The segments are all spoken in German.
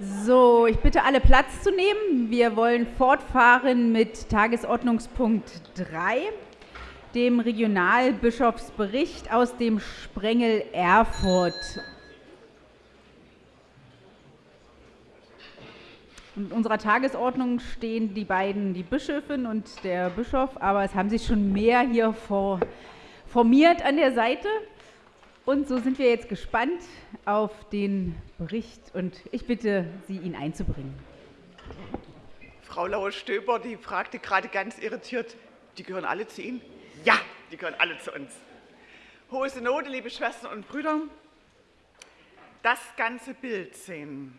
So, ich bitte alle Platz zu nehmen. Wir wollen fortfahren mit Tagesordnungspunkt 3, dem Regionalbischofsbericht aus dem Sprengel Erfurt. In unserer Tagesordnung stehen die beiden, die Bischöfin und der Bischof, aber es haben sich schon mehr hier formiert an der Seite. Und so sind wir jetzt gespannt auf den Bericht und ich bitte Sie, ihn einzubringen. Frau Lauer-Stöber, die fragte gerade ganz irritiert, die gehören alle zu Ihnen? Ja, die gehören alle zu uns. Hohe Synode, liebe Schwestern und Brüder, das ganze Bild sehen.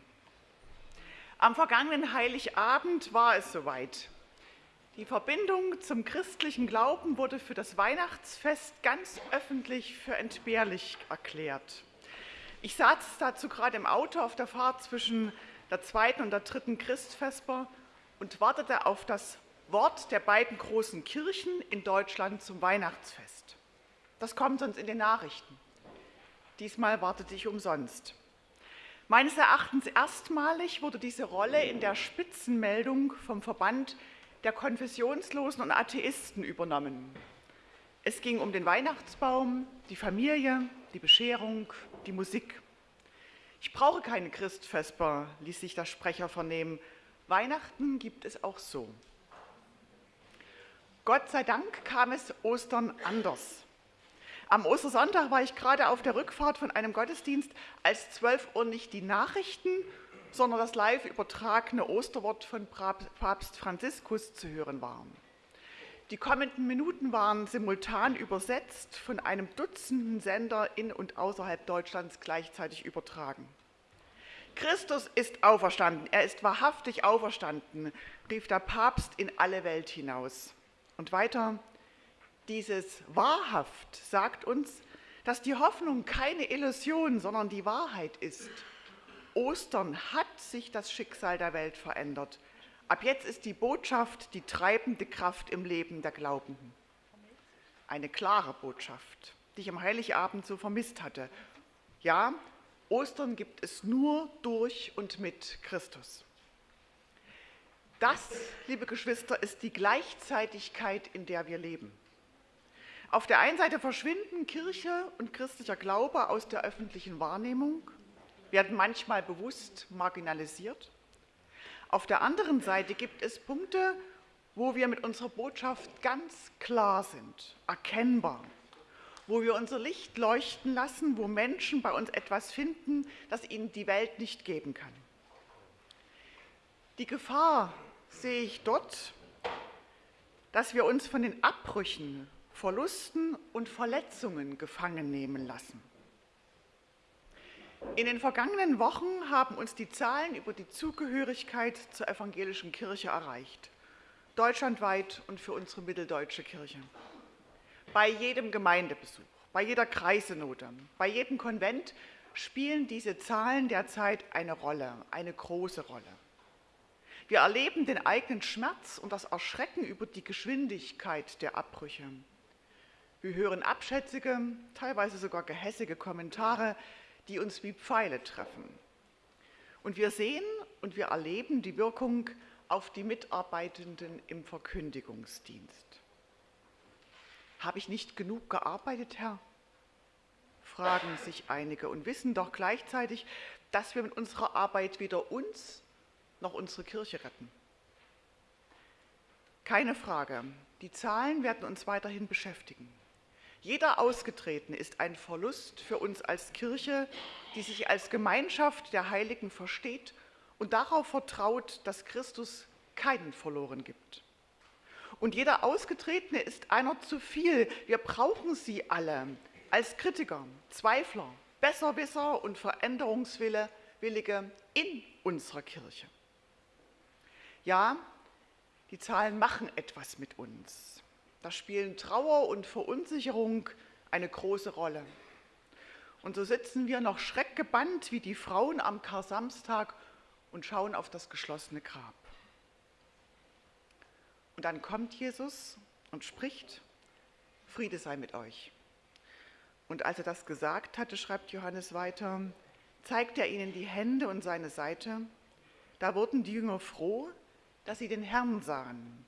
Am vergangenen Heiligabend war es soweit. Die Verbindung zum christlichen Glauben wurde für das Weihnachtsfest ganz öffentlich für entbehrlich erklärt. Ich saß dazu gerade im Auto auf der Fahrt zwischen der zweiten und der dritten Christfesper und wartete auf das Wort der beiden großen Kirchen in Deutschland zum Weihnachtsfest. Das kommt sonst in den Nachrichten. Diesmal wartete ich umsonst. Meines Erachtens erstmalig wurde diese Rolle in der Spitzenmeldung vom Verband der Konfessionslosen und Atheisten übernommen. Es ging um den Weihnachtsbaum, die Familie, die Bescherung, die Musik. Ich brauche keine Christfesper, ließ sich der Sprecher vernehmen. Weihnachten gibt es auch so. Gott sei Dank kam es Ostern anders. Am Ostersonntag war ich gerade auf der Rückfahrt von einem Gottesdienst, als 12 Uhr nicht die Nachrichten sondern das live übertragene Osterwort von Papst Franziskus zu hören war. Die kommenden Minuten waren simultan übersetzt von einem Dutzenden Sender in und außerhalb Deutschlands gleichzeitig übertragen. Christus ist auferstanden, er ist wahrhaftig auferstanden, rief der Papst in alle Welt hinaus. Und weiter, dieses wahrhaft sagt uns, dass die Hoffnung keine Illusion, sondern die Wahrheit ist. Ostern hat sich das Schicksal der Welt verändert. Ab jetzt ist die Botschaft die treibende Kraft im Leben der Glaubenden. Eine klare Botschaft, die ich am Heiligabend so vermisst hatte. Ja, Ostern gibt es nur durch und mit Christus. Das, liebe Geschwister, ist die Gleichzeitigkeit, in der wir leben. Auf der einen Seite verschwinden Kirche und christlicher Glaube aus der öffentlichen Wahrnehmung werden manchmal bewusst marginalisiert. Auf der anderen Seite gibt es Punkte, wo wir mit unserer Botschaft ganz klar sind, erkennbar, wo wir unser Licht leuchten lassen, wo Menschen bei uns etwas finden, das ihnen die Welt nicht geben kann. Die Gefahr sehe ich dort, dass wir uns von den Abbrüchen, Verlusten und Verletzungen gefangen nehmen lassen. In den vergangenen Wochen haben uns die Zahlen über die Zugehörigkeit zur evangelischen Kirche erreicht. Deutschlandweit und für unsere mitteldeutsche Kirche. Bei jedem Gemeindebesuch, bei jeder Kreisenote, bei jedem Konvent spielen diese Zahlen derzeit eine Rolle, eine große Rolle. Wir erleben den eigenen Schmerz und das Erschrecken über die Geschwindigkeit der Abbrüche. Wir hören abschätzige, teilweise sogar gehässige Kommentare, die uns wie Pfeile treffen. Und wir sehen und wir erleben die Wirkung auf die Mitarbeitenden im Verkündigungsdienst. Habe ich nicht genug gearbeitet, Herr? fragen sich einige und wissen doch gleichzeitig, dass wir mit unserer Arbeit weder uns noch unsere Kirche retten. Keine Frage, die Zahlen werden uns weiterhin beschäftigen. Jeder Ausgetretene ist ein Verlust für uns als Kirche, die sich als Gemeinschaft der Heiligen versteht und darauf vertraut, dass Christus keinen verloren gibt. Und jeder Ausgetretene ist einer zu viel. Wir brauchen sie alle als Kritiker, Zweifler, Besserwisser und Veränderungswillige in unserer Kirche. Ja, die Zahlen machen etwas mit uns. Da spielen Trauer und Verunsicherung eine große Rolle. Und so sitzen wir noch schreckgebannt wie die Frauen am Kar-Samstag und schauen auf das geschlossene Grab. Und dann kommt Jesus und spricht, Friede sei mit euch. Und als er das gesagt hatte, schreibt Johannes weiter, zeigt er ihnen die Hände und seine Seite. Da wurden die Jünger froh, dass sie den Herrn sahen.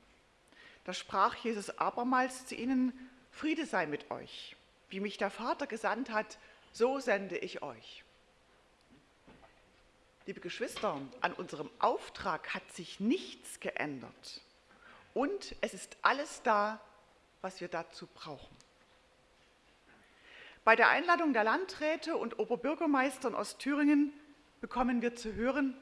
Da sprach Jesus abermals zu ihnen, Friede sei mit euch. Wie mich der Vater gesandt hat, so sende ich euch. Liebe Geschwister, an unserem Auftrag hat sich nichts geändert. Und es ist alles da, was wir dazu brauchen. Bei der Einladung der Landräte und Oberbürgermeister in Ostthüringen bekommen wir zu hören,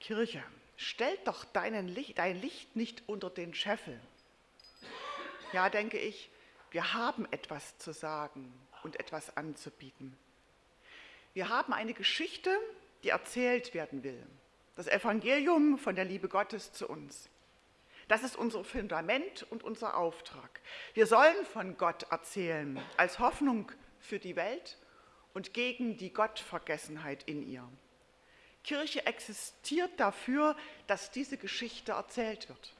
Kirche, stell doch Licht, dein Licht nicht unter den Scheffel. Ja, denke ich, wir haben etwas zu sagen und etwas anzubieten. Wir haben eine Geschichte, die erzählt werden will. Das Evangelium von der Liebe Gottes zu uns. Das ist unser Fundament und unser Auftrag. Wir sollen von Gott erzählen als Hoffnung für die Welt und gegen die Gottvergessenheit in ihr. Kirche existiert dafür, dass diese Geschichte erzählt wird.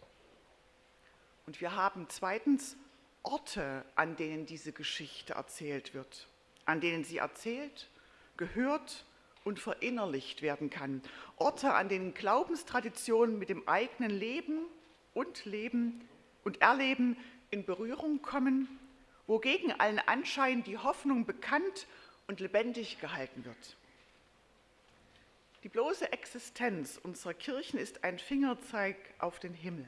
Und wir haben zweitens Orte, an denen diese Geschichte erzählt wird, an denen sie erzählt, gehört und verinnerlicht werden kann. Orte, an denen Glaubenstraditionen mit dem eigenen Leben und Leben und Erleben in Berührung kommen, wo gegen allen Anschein die Hoffnung bekannt und lebendig gehalten wird. Die bloße Existenz unserer Kirchen ist ein Fingerzeig auf den Himmel.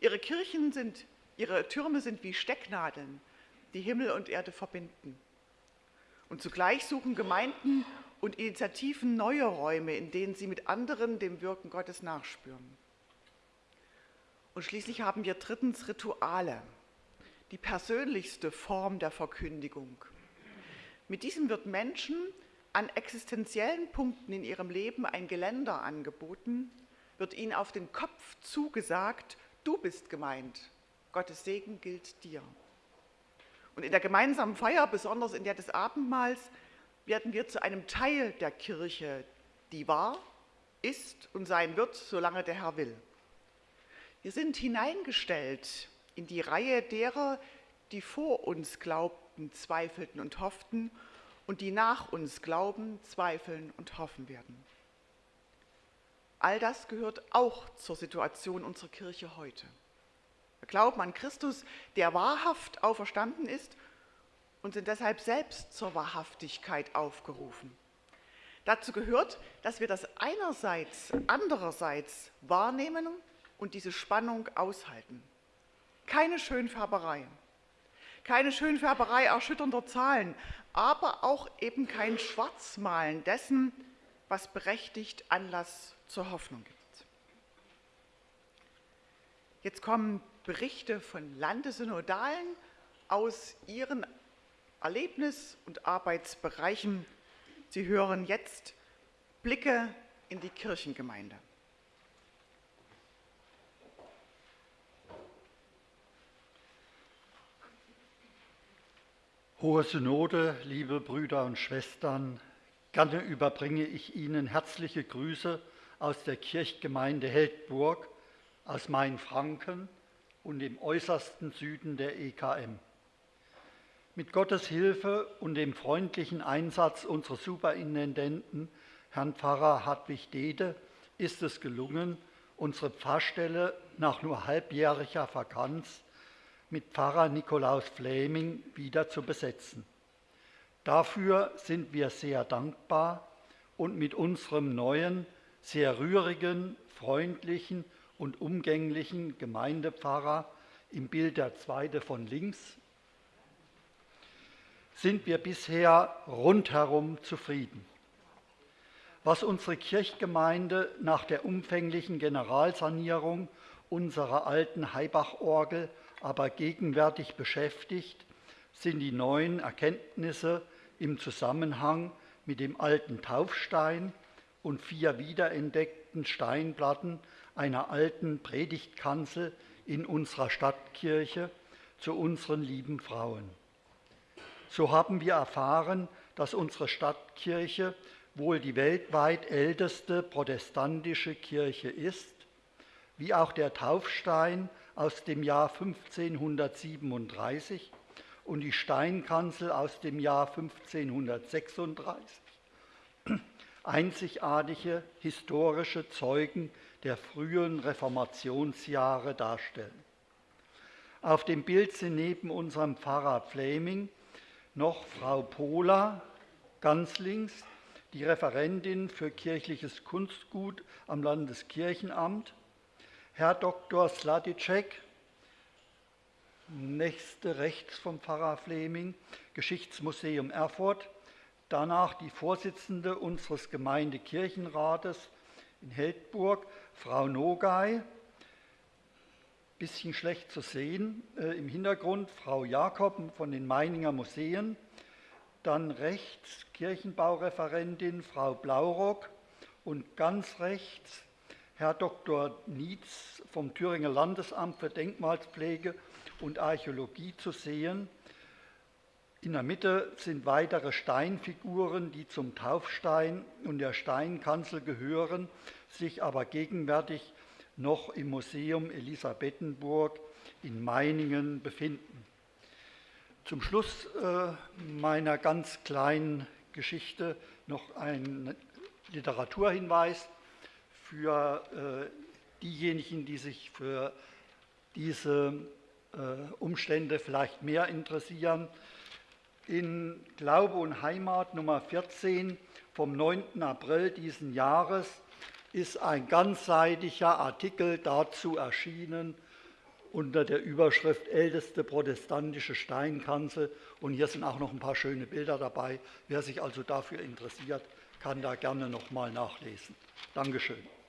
Ihre Kirchen sind, ihre Türme sind wie Stecknadeln, die Himmel und Erde verbinden. Und zugleich suchen Gemeinden und Initiativen neue Räume, in denen sie mit anderen dem Wirken Gottes nachspüren. Und schließlich haben wir drittens Rituale, die persönlichste Form der Verkündigung. Mit diesem wird Menschen an existenziellen Punkten in ihrem Leben ein Geländer angeboten, wird ihnen auf den Kopf zugesagt, Du bist gemeint. Gottes Segen gilt dir. Und in der gemeinsamen Feier, besonders in der des Abendmahls, werden wir zu einem Teil der Kirche, die war, ist und sein wird, solange der Herr will. Wir sind hineingestellt in die Reihe derer, die vor uns glaubten, zweifelten und hofften und die nach uns glauben, zweifeln und hoffen werden. All das gehört auch zur Situation unserer Kirche heute. Wir glauben an Christus, der wahrhaft auferstanden ist und sind deshalb selbst zur Wahrhaftigkeit aufgerufen. Dazu gehört, dass wir das einerseits, andererseits wahrnehmen und diese Spannung aushalten. Keine Schönfärberei, keine Schönfärberei erschütternder Zahlen, aber auch eben kein Schwarzmalen dessen, was berechtigt Anlass zur Hoffnung gibt. Jetzt kommen Berichte von Landesynodalen aus ihren Erlebnis- und Arbeitsbereichen. Sie hören jetzt Blicke in die Kirchengemeinde. Hohe Synode, liebe Brüder und Schwestern, gerne überbringe ich Ihnen herzliche Grüße aus der Kirchgemeinde Heldburg, aus Mainfranken und dem äußersten Süden der EKM. Mit Gottes Hilfe und dem freundlichen Einsatz unseres Superintendenten, Herrn Pfarrer Hartwig Dede, ist es gelungen, unsere Pfarrstelle nach nur halbjähriger Vakanz mit Pfarrer Nikolaus Fleming wieder zu besetzen. Dafür sind wir sehr dankbar und mit unserem neuen sehr rührigen, freundlichen und umgänglichen Gemeindepfarrer im Bild der zweite von links sind wir bisher rundherum zufrieden. Was unsere Kirchgemeinde nach der umfänglichen Generalsanierung unserer alten Heibach-Orgel aber gegenwärtig beschäftigt, sind die neuen Erkenntnisse im Zusammenhang mit dem alten Taufstein und vier wiederentdeckten Steinplatten einer alten Predigtkanzel in unserer Stadtkirche zu unseren lieben Frauen. So haben wir erfahren, dass unsere Stadtkirche wohl die weltweit älteste protestantische Kirche ist, wie auch der Taufstein aus dem Jahr 1537 und die Steinkanzel aus dem Jahr 1536 einzigartige historische Zeugen der frühen Reformationsjahre darstellen. Auf dem Bild sind neben unserem Pfarrer Fleming noch Frau Pola ganz links, die Referentin für kirchliches Kunstgut am Landeskirchenamt, Herr Dr. Sladicek, nächste rechts vom Pfarrer Fleming, Geschichtsmuseum Erfurt, danach die Vorsitzende unseres Gemeindekirchenrates in Heldburg, Frau Nogay, bisschen schlecht zu sehen, äh, im Hintergrund Frau Jakob von den Meininger Museen, dann rechts Kirchenbaureferentin Frau Blaurock und ganz rechts Herr Dr. Nietz vom Thüringer Landesamt für Denkmalspflege und Archäologie zu sehen. In der Mitte sind weitere Steinfiguren, die zum Taufstein und der Steinkanzel gehören, sich aber gegenwärtig noch im Museum Elisabethenburg in Meiningen befinden. Zum Schluss äh, meiner ganz kleinen Geschichte noch ein Literaturhinweis für äh, diejenigen, die sich für diese äh, Umstände vielleicht mehr interessieren. In Glaube und Heimat Nummer 14 vom 9. April diesen Jahres ist ein ganzseitiger Artikel dazu erschienen unter der Überschrift Älteste protestantische Steinkanzel. Und hier sind auch noch ein paar schöne Bilder dabei. Wer sich also dafür interessiert, kann da gerne nochmal nachlesen. Dankeschön.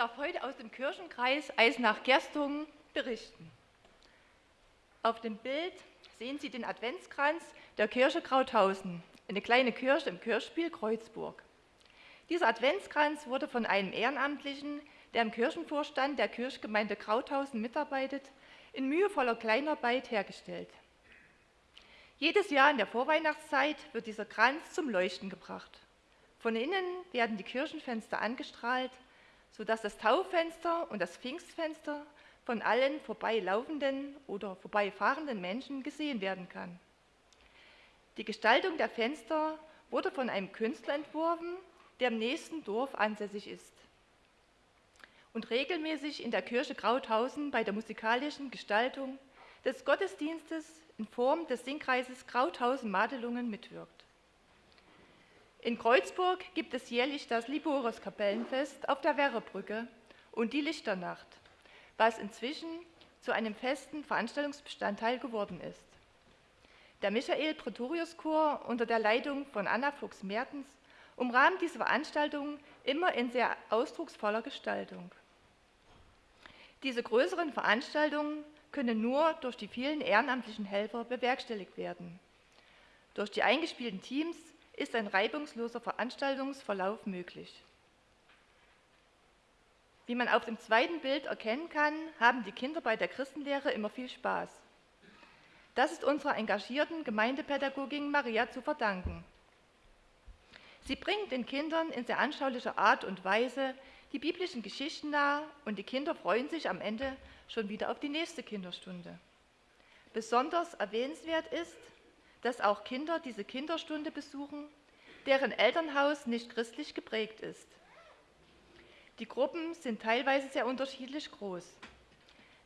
Darf heute aus dem Kirchenkreis Eisenach-Gerstung berichten. Auf dem Bild sehen Sie den Adventskranz der Kirche Krauthausen, eine kleine Kirche im Kirchspiel Kreuzburg. Dieser Adventskranz wurde von einem Ehrenamtlichen, der im Kirchenvorstand der Kirchgemeinde Krauthausen mitarbeitet, in mühevoller Kleinarbeit hergestellt. Jedes Jahr in der Vorweihnachtszeit wird dieser Kranz zum Leuchten gebracht. Von innen werden die Kirchenfenster angestrahlt, sodass das Taufenster und das Pfingstfenster von allen vorbeilaufenden oder vorbeifahrenden Menschen gesehen werden kann. Die Gestaltung der Fenster wurde von einem Künstler entworfen, der im nächsten Dorf ansässig ist und regelmäßig in der Kirche Krauthausen bei der musikalischen Gestaltung des Gottesdienstes in Form des Singkreises Krauthausen-Madelungen mitwirkt. In Kreuzburg gibt es jährlich das Liboros-Kapellenfest auf der Werrebrücke und die Lichternacht, was inzwischen zu einem festen Veranstaltungsbestandteil geworden ist. Der Michael Pretorius Chor unter der Leitung von Anna Fuchs-Mertens umrahmt diese Veranstaltung immer in sehr ausdrucksvoller Gestaltung. Diese größeren Veranstaltungen können nur durch die vielen ehrenamtlichen Helfer bewerkstelligt werden. Durch die eingespielten Teams ist ein reibungsloser Veranstaltungsverlauf möglich. Wie man auf dem zweiten Bild erkennen kann, haben die Kinder bei der Christenlehre immer viel Spaß. Das ist unserer engagierten Gemeindepädagogin Maria zu verdanken. Sie bringt den Kindern in sehr anschaulicher Art und Weise die biblischen Geschichten nahe und die Kinder freuen sich am Ende schon wieder auf die nächste Kinderstunde. Besonders erwähnenswert ist, dass auch Kinder diese Kinderstunde besuchen, deren Elternhaus nicht christlich geprägt ist. Die Gruppen sind teilweise sehr unterschiedlich groß.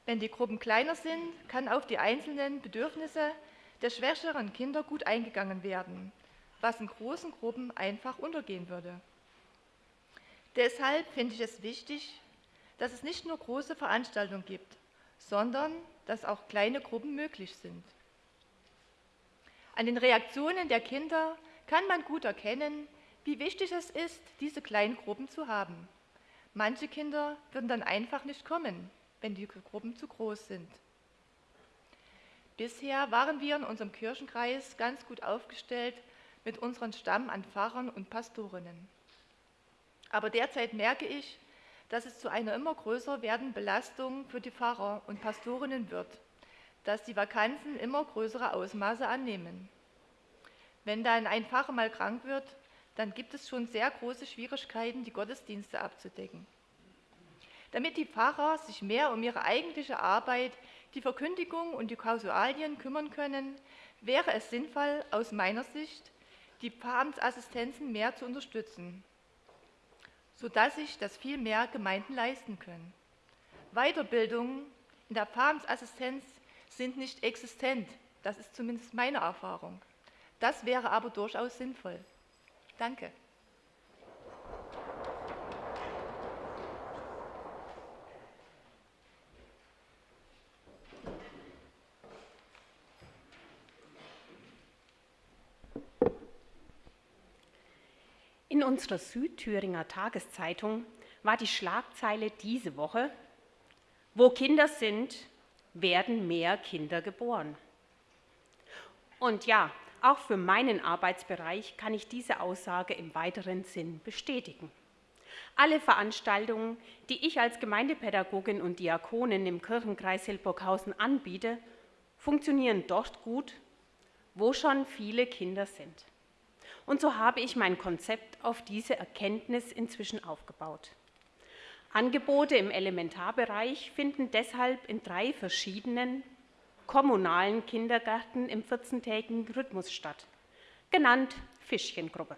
Wenn die Gruppen kleiner sind, kann auf die einzelnen Bedürfnisse der schwächeren Kinder gut eingegangen werden, was in großen Gruppen einfach untergehen würde. Deshalb finde ich es wichtig, dass es nicht nur große Veranstaltungen gibt, sondern dass auch kleine Gruppen möglich sind. An den Reaktionen der Kinder kann man gut erkennen, wie wichtig es ist, diese kleinen Gruppen zu haben. Manche Kinder würden dann einfach nicht kommen, wenn die Gruppen zu groß sind. Bisher waren wir in unserem Kirchenkreis ganz gut aufgestellt mit unserem Stamm an Pfarrern und Pastorinnen. Aber derzeit merke ich, dass es zu einer immer größer werdenden Belastung für die Pfarrer und Pastorinnen wird, dass die Vakanzen immer größere Ausmaße annehmen. Wenn dann ein Pfarrer mal krank wird, dann gibt es schon sehr große Schwierigkeiten, die Gottesdienste abzudecken. Damit die Pfarrer sich mehr um ihre eigentliche Arbeit, die Verkündigung und die Kausalien kümmern können, wäre es sinnvoll, aus meiner Sicht, die Pfarramtsassistenzen mehr zu unterstützen, sodass sich das viel mehr Gemeinden leisten können. Weiterbildungen in der Pfarramtsassistenz sind nicht existent, das ist zumindest meine Erfahrung. Das wäre aber durchaus sinnvoll. Danke. In unserer Südthüringer Tageszeitung war die Schlagzeile diese Woche, wo Kinder sind, werden mehr Kinder geboren. Und ja, auch für meinen Arbeitsbereich kann ich diese Aussage im weiteren Sinn bestätigen. Alle Veranstaltungen, die ich als Gemeindepädagogin und Diakonin im Kirchenkreis Hildburghausen anbiete, funktionieren dort gut, wo schon viele Kinder sind. Und so habe ich mein Konzept auf diese Erkenntnis inzwischen aufgebaut. Angebote im Elementarbereich finden deshalb in drei verschiedenen kommunalen Kindergärten im 14-tägigen Rhythmus statt, genannt Fischchengruppe.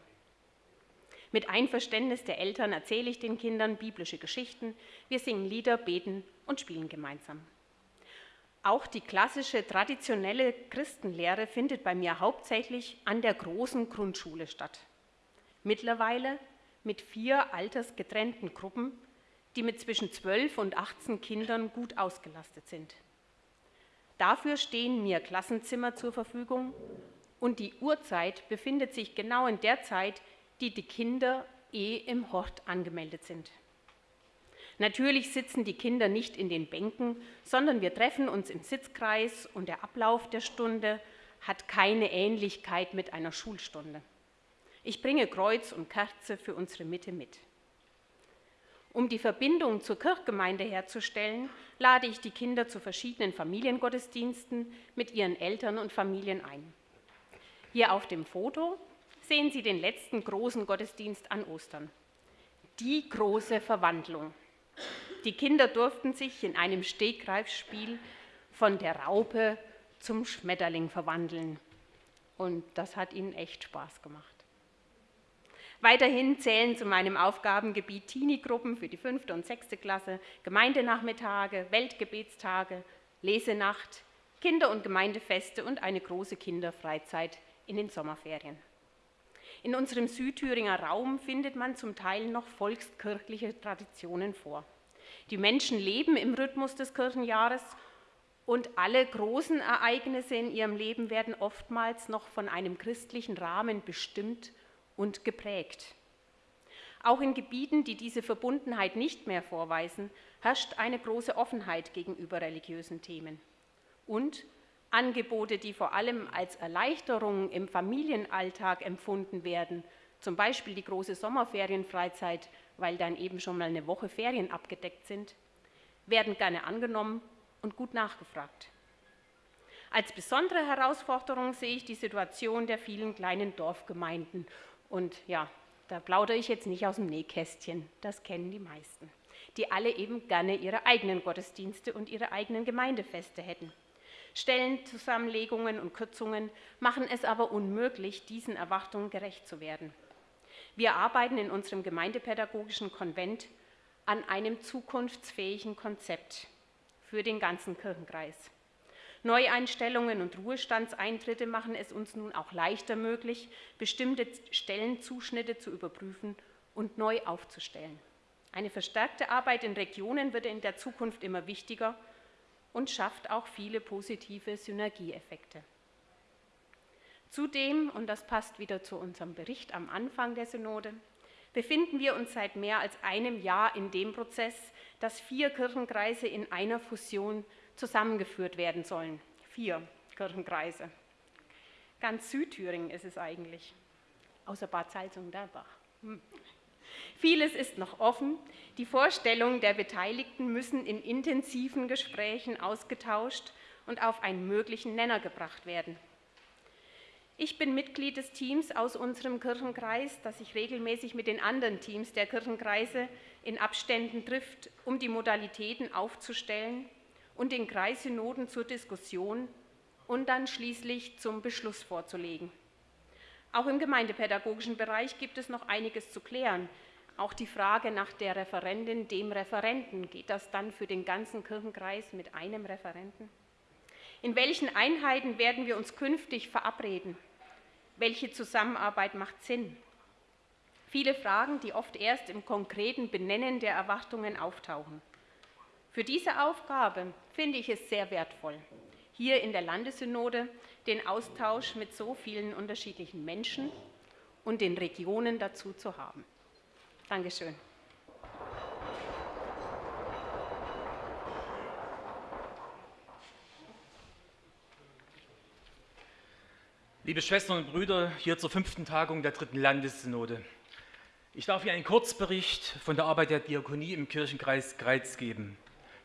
Mit Einverständnis der Eltern erzähle ich den Kindern biblische Geschichten, wir singen Lieder, beten und spielen gemeinsam. Auch die klassische traditionelle Christenlehre findet bei mir hauptsächlich an der großen Grundschule statt. Mittlerweile mit vier altersgetrennten Gruppen, die mit zwischen 12 und 18 Kindern gut ausgelastet sind. Dafür stehen mir Klassenzimmer zur Verfügung und die Uhrzeit befindet sich genau in der Zeit, die die Kinder eh im Hort angemeldet sind. Natürlich sitzen die Kinder nicht in den Bänken, sondern wir treffen uns im Sitzkreis und der Ablauf der Stunde hat keine Ähnlichkeit mit einer Schulstunde. Ich bringe Kreuz und Kerze für unsere Mitte mit. Um die Verbindung zur Kirchgemeinde herzustellen, lade ich die Kinder zu verschiedenen Familiengottesdiensten mit ihren Eltern und Familien ein. Hier auf dem Foto sehen Sie den letzten großen Gottesdienst an Ostern. Die große Verwandlung. Die Kinder durften sich in einem Stegreifspiel von der Raupe zum Schmetterling verwandeln. Und das hat ihnen echt Spaß gemacht. Weiterhin zählen zu meinem Aufgabengebiet Teenie-Gruppen für die fünfte und sechste Klasse, Gemeindenachmittage, Weltgebetstage, Lesenacht, Kinder- und Gemeindefeste und eine große Kinderfreizeit in den Sommerferien. In unserem Südthüringer Raum findet man zum Teil noch volkskirchliche Traditionen vor. Die Menschen leben im Rhythmus des Kirchenjahres und alle großen Ereignisse in ihrem Leben werden oftmals noch von einem christlichen Rahmen bestimmt und geprägt. Auch in Gebieten, die diese Verbundenheit nicht mehr vorweisen, herrscht eine große Offenheit gegenüber religiösen Themen. Und Angebote, die vor allem als Erleichterung im Familienalltag empfunden werden, zum Beispiel die große Sommerferienfreizeit, weil dann eben schon mal eine Woche Ferien abgedeckt sind, werden gerne angenommen und gut nachgefragt. Als besondere Herausforderung sehe ich die Situation der vielen kleinen Dorfgemeinden. Und ja, da plaudere ich jetzt nicht aus dem Nähkästchen, das kennen die meisten, die alle eben gerne ihre eigenen Gottesdienste und ihre eigenen Gemeindefeste hätten. Stellenzusammenlegungen und Kürzungen machen es aber unmöglich, diesen Erwartungen gerecht zu werden. Wir arbeiten in unserem gemeindepädagogischen Konvent an einem zukunftsfähigen Konzept für den ganzen Kirchenkreis. Neueinstellungen und Ruhestandseintritte machen es uns nun auch leichter möglich, bestimmte Stellenzuschnitte zu überprüfen und neu aufzustellen. Eine verstärkte Arbeit in Regionen wird in der Zukunft immer wichtiger und schafft auch viele positive Synergieeffekte. Zudem, und das passt wieder zu unserem Bericht am Anfang der Synode, befinden wir uns seit mehr als einem Jahr in dem Prozess, dass vier Kirchenkreise in einer Fusion zusammengeführt werden sollen. Vier Kirchenkreise. Ganz Südthüringen ist es eigentlich, außer Bad Salzung-Derbach. Hm. Vieles ist noch offen. Die Vorstellungen der Beteiligten müssen in intensiven Gesprächen ausgetauscht und auf einen möglichen Nenner gebracht werden. Ich bin Mitglied des Teams aus unserem Kirchenkreis, das sich regelmäßig mit den anderen Teams der Kirchenkreise in Abständen trifft, um die Modalitäten aufzustellen und den Kreissynoden zur Diskussion und dann schließlich zum Beschluss vorzulegen. Auch im gemeindepädagogischen Bereich gibt es noch einiges zu klären. Auch die Frage nach der Referentin, dem Referenten, geht das dann für den ganzen Kirchenkreis mit einem Referenten? In welchen Einheiten werden wir uns künftig verabreden? Welche Zusammenarbeit macht Sinn? Viele Fragen, die oft erst im konkreten Benennen der Erwartungen auftauchen. Für diese Aufgabe finde ich es sehr wertvoll, hier in der Landessynode den Austausch mit so vielen unterschiedlichen Menschen und den Regionen dazu zu haben. Dankeschön. Liebe Schwestern und Brüder, hier zur fünften Tagung der dritten Landessynode. Ich darf Ihnen einen Kurzbericht von der Arbeit der Diakonie im Kirchenkreis Greiz geben.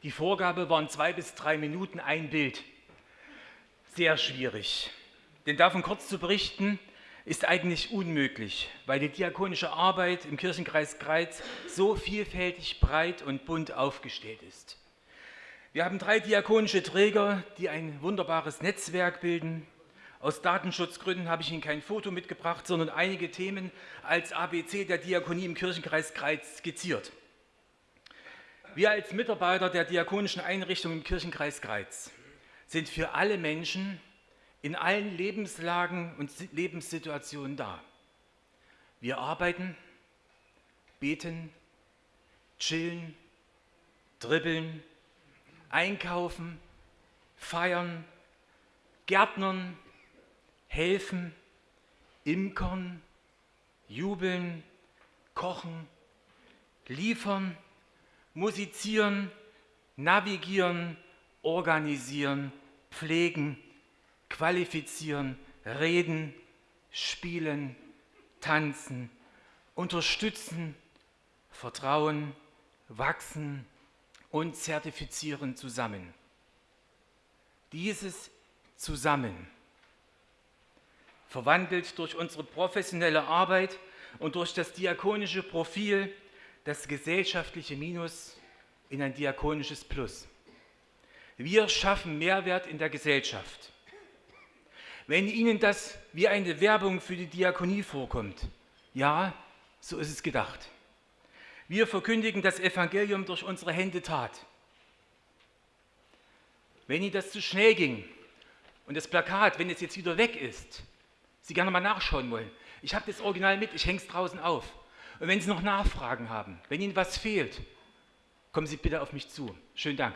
Die Vorgabe waren zwei bis drei Minuten ein Bild. Sehr schwierig. Denn davon kurz zu berichten, ist eigentlich unmöglich, weil die diakonische Arbeit im Kirchenkreis Greiz so vielfältig, breit und bunt aufgestellt ist. Wir haben drei diakonische Träger, die ein wunderbares Netzwerk bilden. Aus Datenschutzgründen habe ich Ihnen kein Foto mitgebracht, sondern einige Themen als ABC der Diakonie im Kirchenkreis Greiz skizziert. Wir als Mitarbeiter der diakonischen Einrichtung im Kirchenkreis Greiz sind für alle Menschen in allen Lebenslagen und Lebenssituationen da. Wir arbeiten, beten, chillen, dribbeln, einkaufen, feiern, gärtnern, helfen, imkern, jubeln, kochen, liefern, musizieren, navigieren, organisieren, pflegen, qualifizieren, reden, spielen, tanzen, unterstützen, vertrauen, wachsen und zertifizieren zusammen. Dieses zusammen verwandelt durch unsere professionelle Arbeit und durch das diakonische Profil das gesellschaftliche Minus in ein diakonisches Plus. Wir schaffen Mehrwert in der Gesellschaft. Wenn Ihnen das wie eine Werbung für die Diakonie vorkommt, ja, so ist es gedacht. Wir verkündigen das Evangelium durch unsere Hände Tat. Wenn Ihnen das zu schnell ging und das Plakat, wenn es jetzt wieder weg ist, Sie gerne mal nachschauen wollen. Ich habe das Original mit, ich hänge es draußen auf. Und wenn Sie noch Nachfragen haben, wenn Ihnen was fehlt, kommen Sie bitte auf mich zu. Schönen Dank.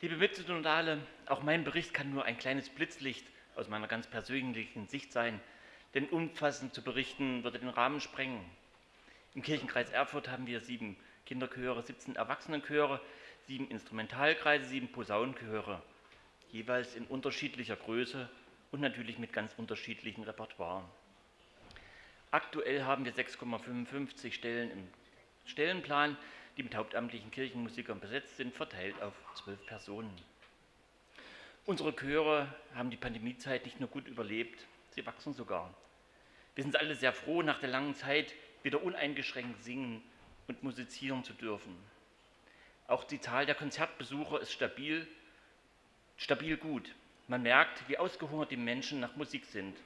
Liebe Mitsynodale, auch mein Bericht kann nur ein kleines Blitzlicht aus meiner ganz persönlichen Sicht sein, denn umfassend zu berichten würde den Rahmen sprengen. Im Kirchenkreis Erfurt haben wir sieben Kinderchöre, 17 Erwachsenenchöre, sieben Instrumentalkreise, sieben Posaunenchöre, jeweils in unterschiedlicher Größe und natürlich mit ganz unterschiedlichen Repertoires. Aktuell haben wir 6,55 Stellen im Stellenplan, die mit hauptamtlichen Kirchenmusikern besetzt sind, verteilt auf zwölf Personen. Unsere Chöre haben die Pandemiezeit nicht nur gut überlebt, sie wachsen sogar. Wir sind alle sehr froh, nach der langen Zeit wieder uneingeschränkt singen und musizieren zu dürfen. Auch die Zahl der Konzertbesucher ist stabil, stabil gut. Man merkt, wie ausgehungert die Menschen nach Musik sind.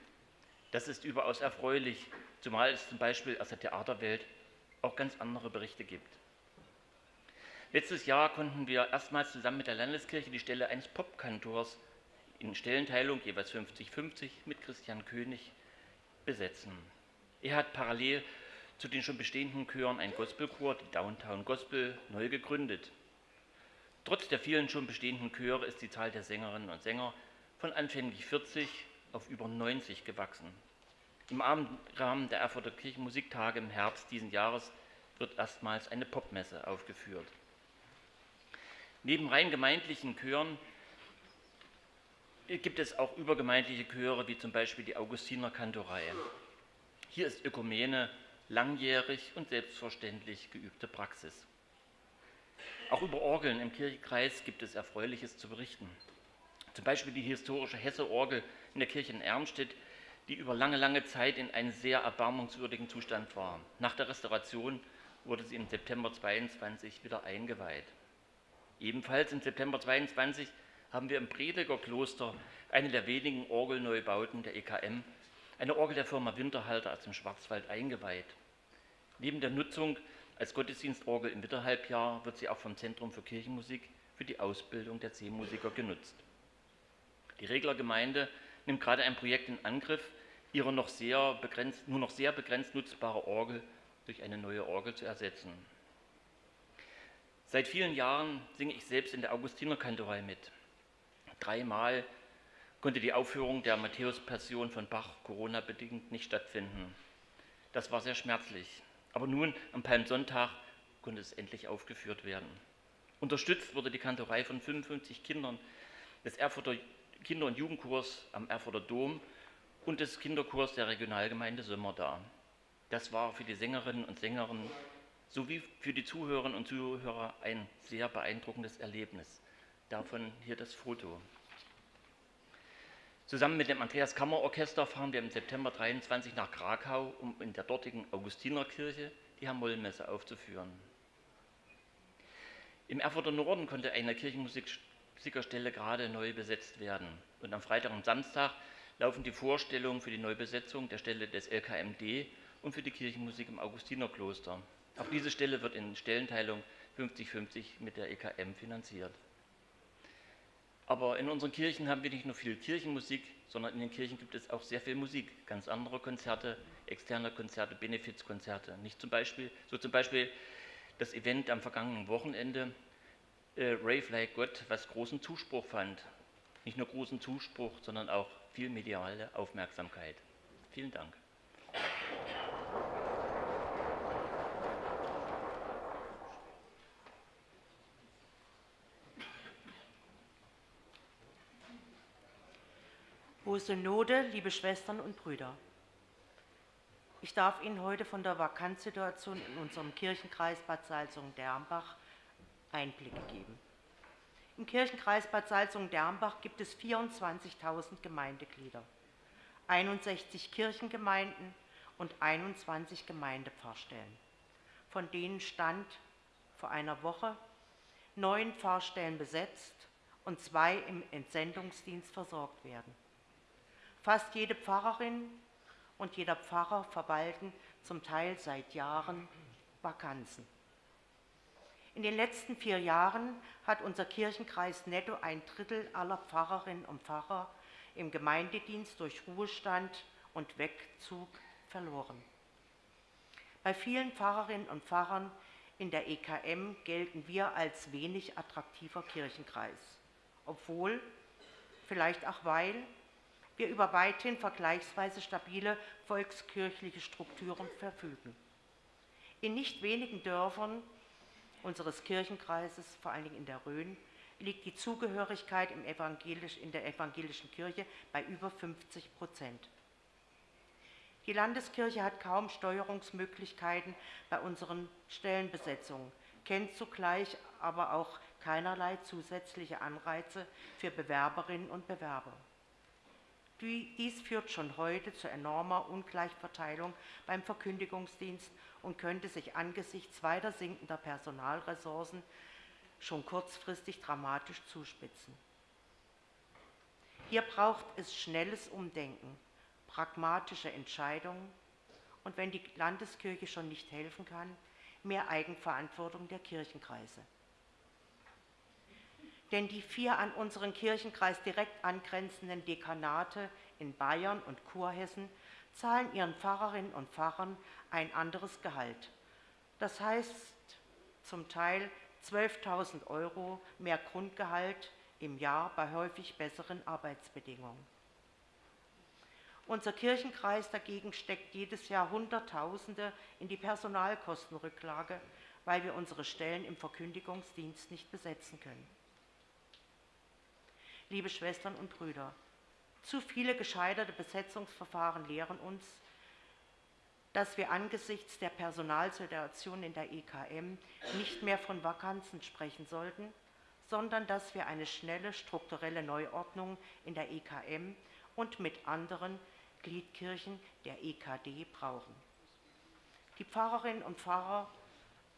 Das ist überaus erfreulich, zumal es zum Beispiel aus der Theaterwelt auch ganz andere Berichte gibt. Letztes Jahr konnten wir erstmals zusammen mit der Landeskirche die Stelle eines Popkantors in Stellenteilung jeweils 50-50 mit Christian König besetzen. Er hat parallel zu den schon bestehenden Chören ein Gospelchor, die Downtown Gospel, neu gegründet. Trotz der vielen schon bestehenden Chöre ist die Zahl der Sängerinnen und Sänger von anfänglich 40 auf über 90 gewachsen. Im Rahmen der Erfurter Kirchenmusiktage im Herbst diesen Jahres wird erstmals eine Popmesse aufgeführt. Neben rein gemeindlichen Chören gibt es auch übergemeindliche Chöre, wie zum Beispiel die Augustiner Kantorei. Hier ist Ökumene langjährig und selbstverständlich geübte Praxis. Auch über Orgeln im Kirchenkreis gibt es Erfreuliches zu berichten. Zum Beispiel die historische Hesse-Orgel in der Kirche in Ermstedt, die über lange, lange Zeit in einem sehr erbarmungswürdigen Zustand war. Nach der Restauration wurde sie im September 22 wieder eingeweiht. Ebenfalls im September 22 haben wir im Prediger Kloster eine der wenigen Orgelneubauten der EKM, eine Orgel der Firma Winterhalter aus dem Schwarzwald eingeweiht. Neben der Nutzung als Gottesdienstorgel im Winterhalbjahr wird sie auch vom Zentrum für Kirchenmusik für die Ausbildung der C-Musiker genutzt. Die Regler Gemeinde nimmt gerade ein Projekt in Angriff, ihre noch sehr begrenzt, nur noch sehr begrenzt nutzbare Orgel durch eine neue Orgel zu ersetzen. Seit vielen Jahren singe ich selbst in der Augustinerkantorei mit. Dreimal konnte die Aufführung der Matthäus-Passion von Bach Corona-bedingt nicht stattfinden. Das war sehr schmerzlich. Aber nun, am Palmsonntag, konnte es endlich aufgeführt werden. Unterstützt wurde die Kantorei von 55 Kindern des Erfurter Kinder- und Jugendkurs am Erfurter Dom und des Kinderkurs der Regionalgemeinde Sömmerda. Das war für die Sängerinnen und Sänger sowie für die Zuhörerinnen und Zuhörer ein sehr beeindruckendes Erlebnis. Davon hier das Foto. Zusammen mit dem Andreas Kammerorchester fahren wir im September 23 nach Krakau, um in der dortigen Augustinerkirche die Herr-Moll-Messe aufzuführen. Im Erfurter Norden konnte eine Kirchenmusikstelle gerade neu besetzt werden. Und am Freitag und Samstag laufen die Vorstellungen für die Neubesetzung der Stelle des LKMD und für die Kirchenmusik im Augustinerkloster. Auch diese Stelle wird in Stellenteilung 50-50 mit der EKM finanziert. Aber in unseren Kirchen haben wir nicht nur viel Kirchenmusik, sondern in den Kirchen gibt es auch sehr viel Musik, ganz andere Konzerte, externe Konzerte, Benefizkonzerte. Nicht zum Beispiel, so zum Beispiel das Event am vergangenen Wochenende, äh, Rave Like Gott, was großen Zuspruch fand. Nicht nur großen Zuspruch, sondern auch viel mediale Aufmerksamkeit. Vielen Dank. Hohe Synode, liebe Schwestern und Brüder. Ich darf Ihnen heute von der Vakanzsituation in unserem Kirchenkreis Bad Salzungen-Dermbach Einblicke geben. Im Kirchenkreis Bad Salzungen-Dermbach gibt es 24.000 Gemeindeglieder, 61 Kirchengemeinden und 21 Gemeindepfarrstellen. Von denen stand vor einer Woche neun Pfarrstellen besetzt und zwei im Entsendungsdienst versorgt werden. Fast jede Pfarrerin und jeder Pfarrer verwalten zum Teil seit Jahren Vakanzen. In den letzten vier Jahren hat unser Kirchenkreis netto ein Drittel aller Pfarrerinnen und Pfarrer im Gemeindedienst durch Ruhestand und Wegzug verloren. Bei vielen Pfarrerinnen und Pfarrern in der EKM gelten wir als wenig attraktiver Kirchenkreis, obwohl, vielleicht auch weil, wir über weithin vergleichsweise stabile volkskirchliche Strukturen verfügen. In nicht wenigen Dörfern unseres Kirchenkreises, vor allen Dingen in der Rhön, liegt die Zugehörigkeit evangelisch, in der evangelischen Kirche bei über 50 Prozent. Die Landeskirche hat kaum Steuerungsmöglichkeiten bei unseren Stellenbesetzungen, kennt zugleich aber auch keinerlei zusätzliche Anreize für Bewerberinnen und Bewerber. Dies führt schon heute zu enormer Ungleichverteilung beim Verkündigungsdienst und könnte sich angesichts weiter sinkender Personalressourcen schon kurzfristig dramatisch zuspitzen. Hier braucht es schnelles Umdenken, pragmatische Entscheidungen und wenn die Landeskirche schon nicht helfen kann, mehr Eigenverantwortung der Kirchenkreise denn die vier an unseren Kirchenkreis direkt angrenzenden Dekanate in Bayern und Kurhessen zahlen ihren Pfarrerinnen und Pfarrern ein anderes Gehalt. Das heißt zum Teil 12.000 Euro mehr Grundgehalt im Jahr bei häufig besseren Arbeitsbedingungen. Unser Kirchenkreis dagegen steckt jedes Jahr Hunderttausende in die Personalkostenrücklage, weil wir unsere Stellen im Verkündigungsdienst nicht besetzen können liebe Schwestern und Brüder. Zu viele gescheiterte Besetzungsverfahren lehren uns, dass wir angesichts der Personalsituation in der EKM nicht mehr von Vakanzen sprechen sollten, sondern dass wir eine schnelle strukturelle Neuordnung in der EKM und mit anderen Gliedkirchen der EKD brauchen. Die Pfarrerinnen und Pfarrer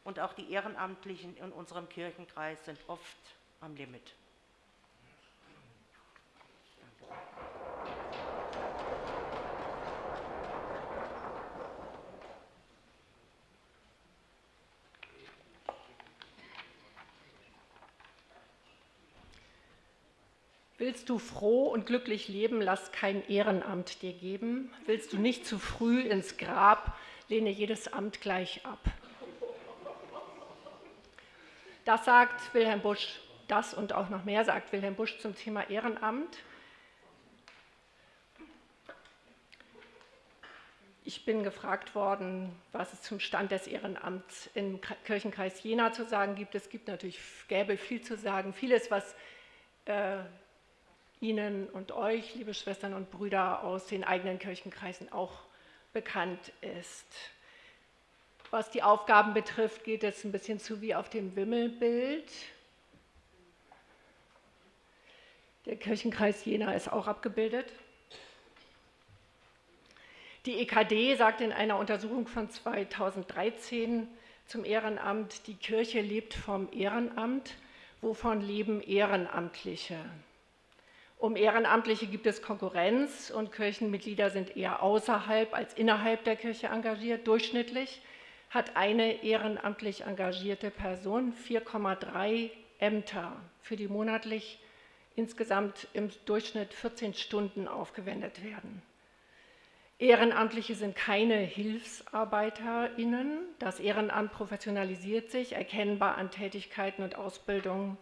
und auch die Ehrenamtlichen in unserem Kirchenkreis sind oft am Limit. Willst du froh und glücklich leben, lass kein Ehrenamt dir geben. Willst du nicht zu früh ins Grab, lehne jedes Amt gleich ab. Das sagt Wilhelm Busch, das und auch noch mehr sagt Wilhelm Busch zum Thema Ehrenamt. Ich bin gefragt worden, was es zum Stand des Ehrenamts im Kirchenkreis Jena zu sagen gibt. Es gibt natürlich, gäbe viel zu sagen. Vieles, was äh, Ihnen und euch, liebe Schwestern und Brüder aus den eigenen Kirchenkreisen, auch bekannt ist. Was die Aufgaben betrifft, geht es ein bisschen zu wie auf dem Wimmelbild. Der Kirchenkreis Jena ist auch abgebildet. Die EKD sagt in einer Untersuchung von 2013 zum Ehrenamt, die Kirche lebt vom Ehrenamt. Wovon leben Ehrenamtliche? Um Ehrenamtliche gibt es Konkurrenz und Kirchenmitglieder sind eher außerhalb als innerhalb der Kirche engagiert. Durchschnittlich hat eine ehrenamtlich engagierte Person 4,3 Ämter, für die monatlich insgesamt im Durchschnitt 14 Stunden aufgewendet werden. Ehrenamtliche sind keine HilfsarbeiterInnen. Das Ehrenamt professionalisiert sich erkennbar an Tätigkeiten und Ausbildungen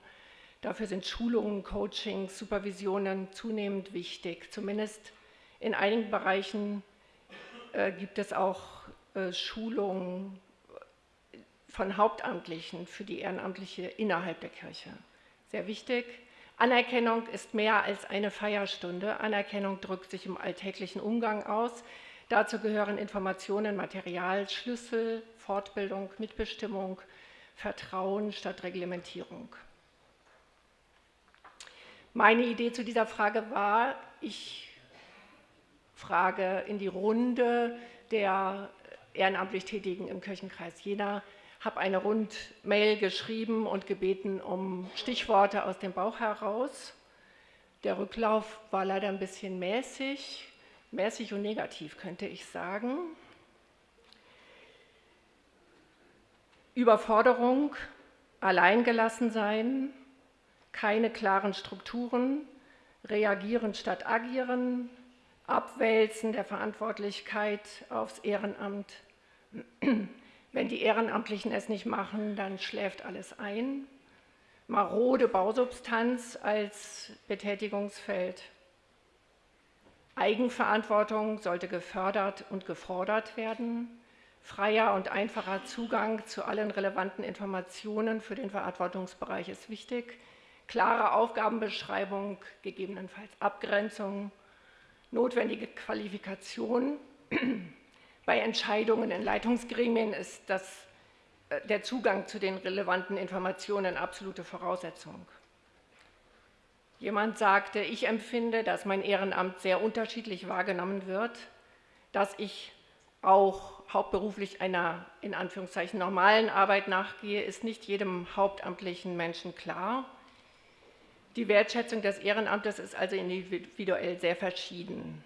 Dafür sind Schulungen, Coachings, Supervisionen zunehmend wichtig. Zumindest in einigen Bereichen äh, gibt es auch äh, Schulungen von Hauptamtlichen für die Ehrenamtliche innerhalb der Kirche. Sehr wichtig. Anerkennung ist mehr als eine Feierstunde. Anerkennung drückt sich im alltäglichen Umgang aus. Dazu gehören Informationen, Material, Schlüssel, Fortbildung, Mitbestimmung, Vertrauen statt Reglementierung. Meine Idee zu dieser Frage war, ich frage in die Runde der ehrenamtlich Tätigen im Kirchenkreis Jena, habe eine Rundmail geschrieben und gebeten um Stichworte aus dem Bauch heraus. Der Rücklauf war leider ein bisschen mäßig, mäßig und negativ könnte ich sagen. Überforderung, alleingelassen sein, keine klaren Strukturen, reagieren statt agieren, Abwälzen der Verantwortlichkeit aufs Ehrenamt. Wenn die Ehrenamtlichen es nicht machen, dann schläft alles ein. Marode Bausubstanz als Betätigungsfeld. Eigenverantwortung sollte gefördert und gefordert werden. Freier und einfacher Zugang zu allen relevanten Informationen für den Verantwortungsbereich ist wichtig klare Aufgabenbeschreibung, gegebenenfalls Abgrenzung, notwendige Qualifikation. Bei Entscheidungen in Leitungsgremien ist das, äh, der Zugang zu den relevanten Informationen absolute Voraussetzung. Jemand sagte, ich empfinde, dass mein Ehrenamt sehr unterschiedlich wahrgenommen wird, dass ich auch hauptberuflich einer in Anführungszeichen normalen Arbeit nachgehe, ist nicht jedem hauptamtlichen Menschen klar. Die Wertschätzung des Ehrenamtes ist also individuell sehr verschieden.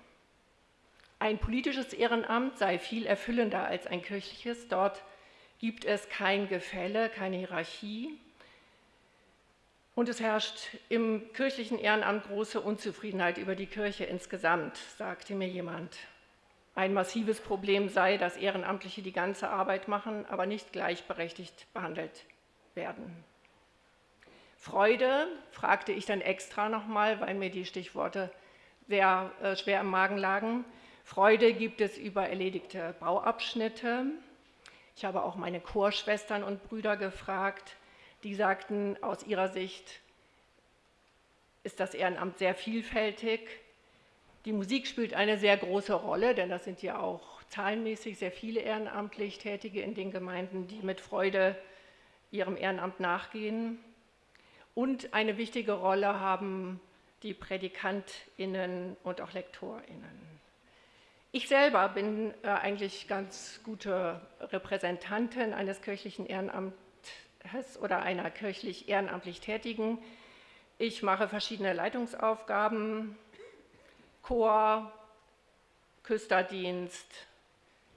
Ein politisches Ehrenamt sei viel erfüllender als ein kirchliches. Dort gibt es kein Gefälle, keine Hierarchie. Und es herrscht im kirchlichen Ehrenamt große Unzufriedenheit über die Kirche insgesamt, sagte mir jemand. Ein massives Problem sei, dass Ehrenamtliche die ganze Arbeit machen, aber nicht gleichberechtigt behandelt werden. Freude fragte ich dann extra nochmal, weil mir die Stichworte sehr äh, schwer im Magen lagen. Freude gibt es über erledigte Bauabschnitte. Ich habe auch meine Chorschwestern und Brüder gefragt, die sagten, aus ihrer Sicht ist das Ehrenamt sehr vielfältig. Die Musik spielt eine sehr große Rolle, denn das sind ja auch zahlenmäßig sehr viele ehrenamtlich Tätige in den Gemeinden, die mit Freude ihrem Ehrenamt nachgehen. Und eine wichtige Rolle haben die PrädikantInnen und auch LektorInnen. Ich selber bin äh, eigentlich ganz gute Repräsentantin eines kirchlichen Ehrenamtes oder einer kirchlich ehrenamtlich Tätigen. Ich mache verschiedene Leitungsaufgaben, Chor, Küsterdienst,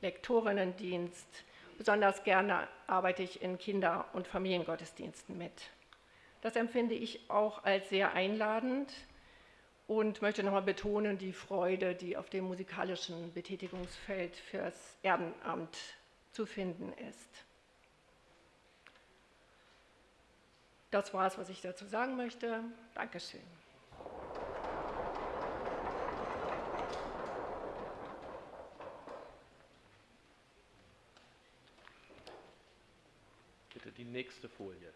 Lektorinnendienst. Besonders gerne arbeite ich in Kinder- und Familiengottesdiensten mit. Das empfinde ich auch als sehr einladend und möchte nochmal betonen die Freude, die auf dem musikalischen Betätigungsfeld fürs Ehrenamt zu finden ist. Das war es, was ich dazu sagen möchte. Dankeschön. Bitte die nächste Folie.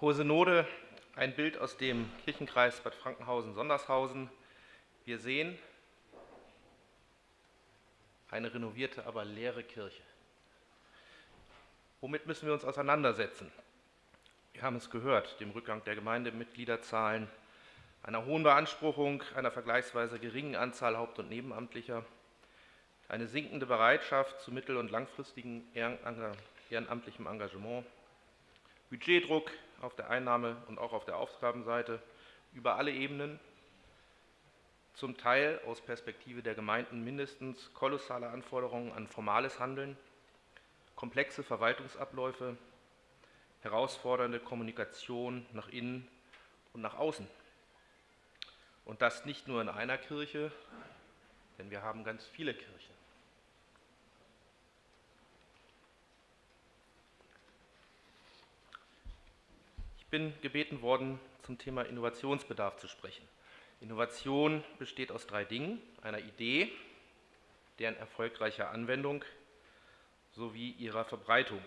Hohe Synode, ein Bild aus dem Kirchenkreis Bad Frankenhausen-Sondershausen. Wir sehen eine renovierte, aber leere Kirche. Womit müssen wir uns auseinandersetzen? Wir haben es gehört, dem Rückgang der Gemeindemitgliederzahlen, einer hohen Beanspruchung einer vergleichsweise geringen Anzahl Haupt- und Nebenamtlicher, eine sinkende Bereitschaft zu mittel- und langfristigem ehrenamtlichem Engagement, Budgetdruck auf der Einnahme- und auch auf der Aufgabenseite über alle Ebenen, zum Teil aus Perspektive der Gemeinden mindestens kolossale Anforderungen an formales Handeln, komplexe Verwaltungsabläufe, herausfordernde Kommunikation nach innen und nach außen. Und das nicht nur in einer Kirche, denn wir haben ganz viele Kirchen. Ich bin gebeten worden, zum Thema Innovationsbedarf zu sprechen. Innovation besteht aus drei Dingen, einer Idee, deren erfolgreicher Anwendung sowie ihrer Verbreitung.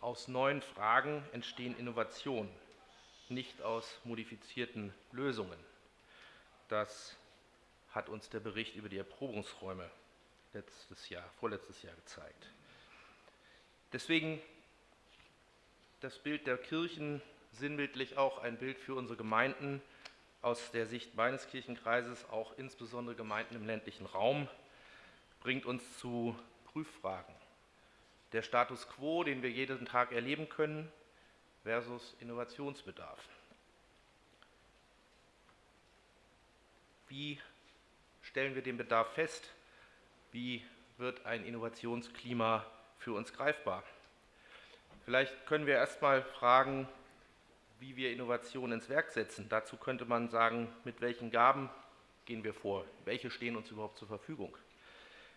Aus neuen Fragen entstehen Innovationen, nicht aus modifizierten Lösungen. Das hat uns der Bericht über die Erprobungsräume letztes Jahr, vorletztes Jahr gezeigt. Deswegen das Bild der Kirchen sinnbildlich auch ein Bild für unsere Gemeinden aus der Sicht meines Kirchenkreises, auch insbesondere Gemeinden im ländlichen Raum, bringt uns zu Prüffragen. Der Status quo, den wir jeden Tag erleben können, versus Innovationsbedarf. Wie stellen wir den Bedarf fest? Wie wird ein Innovationsklima für uns greifbar? Vielleicht können wir erst mal fragen, wie wir Innovation ins Werk setzen. Dazu könnte man sagen, mit welchen Gaben gehen wir vor? Welche stehen uns überhaupt zur Verfügung?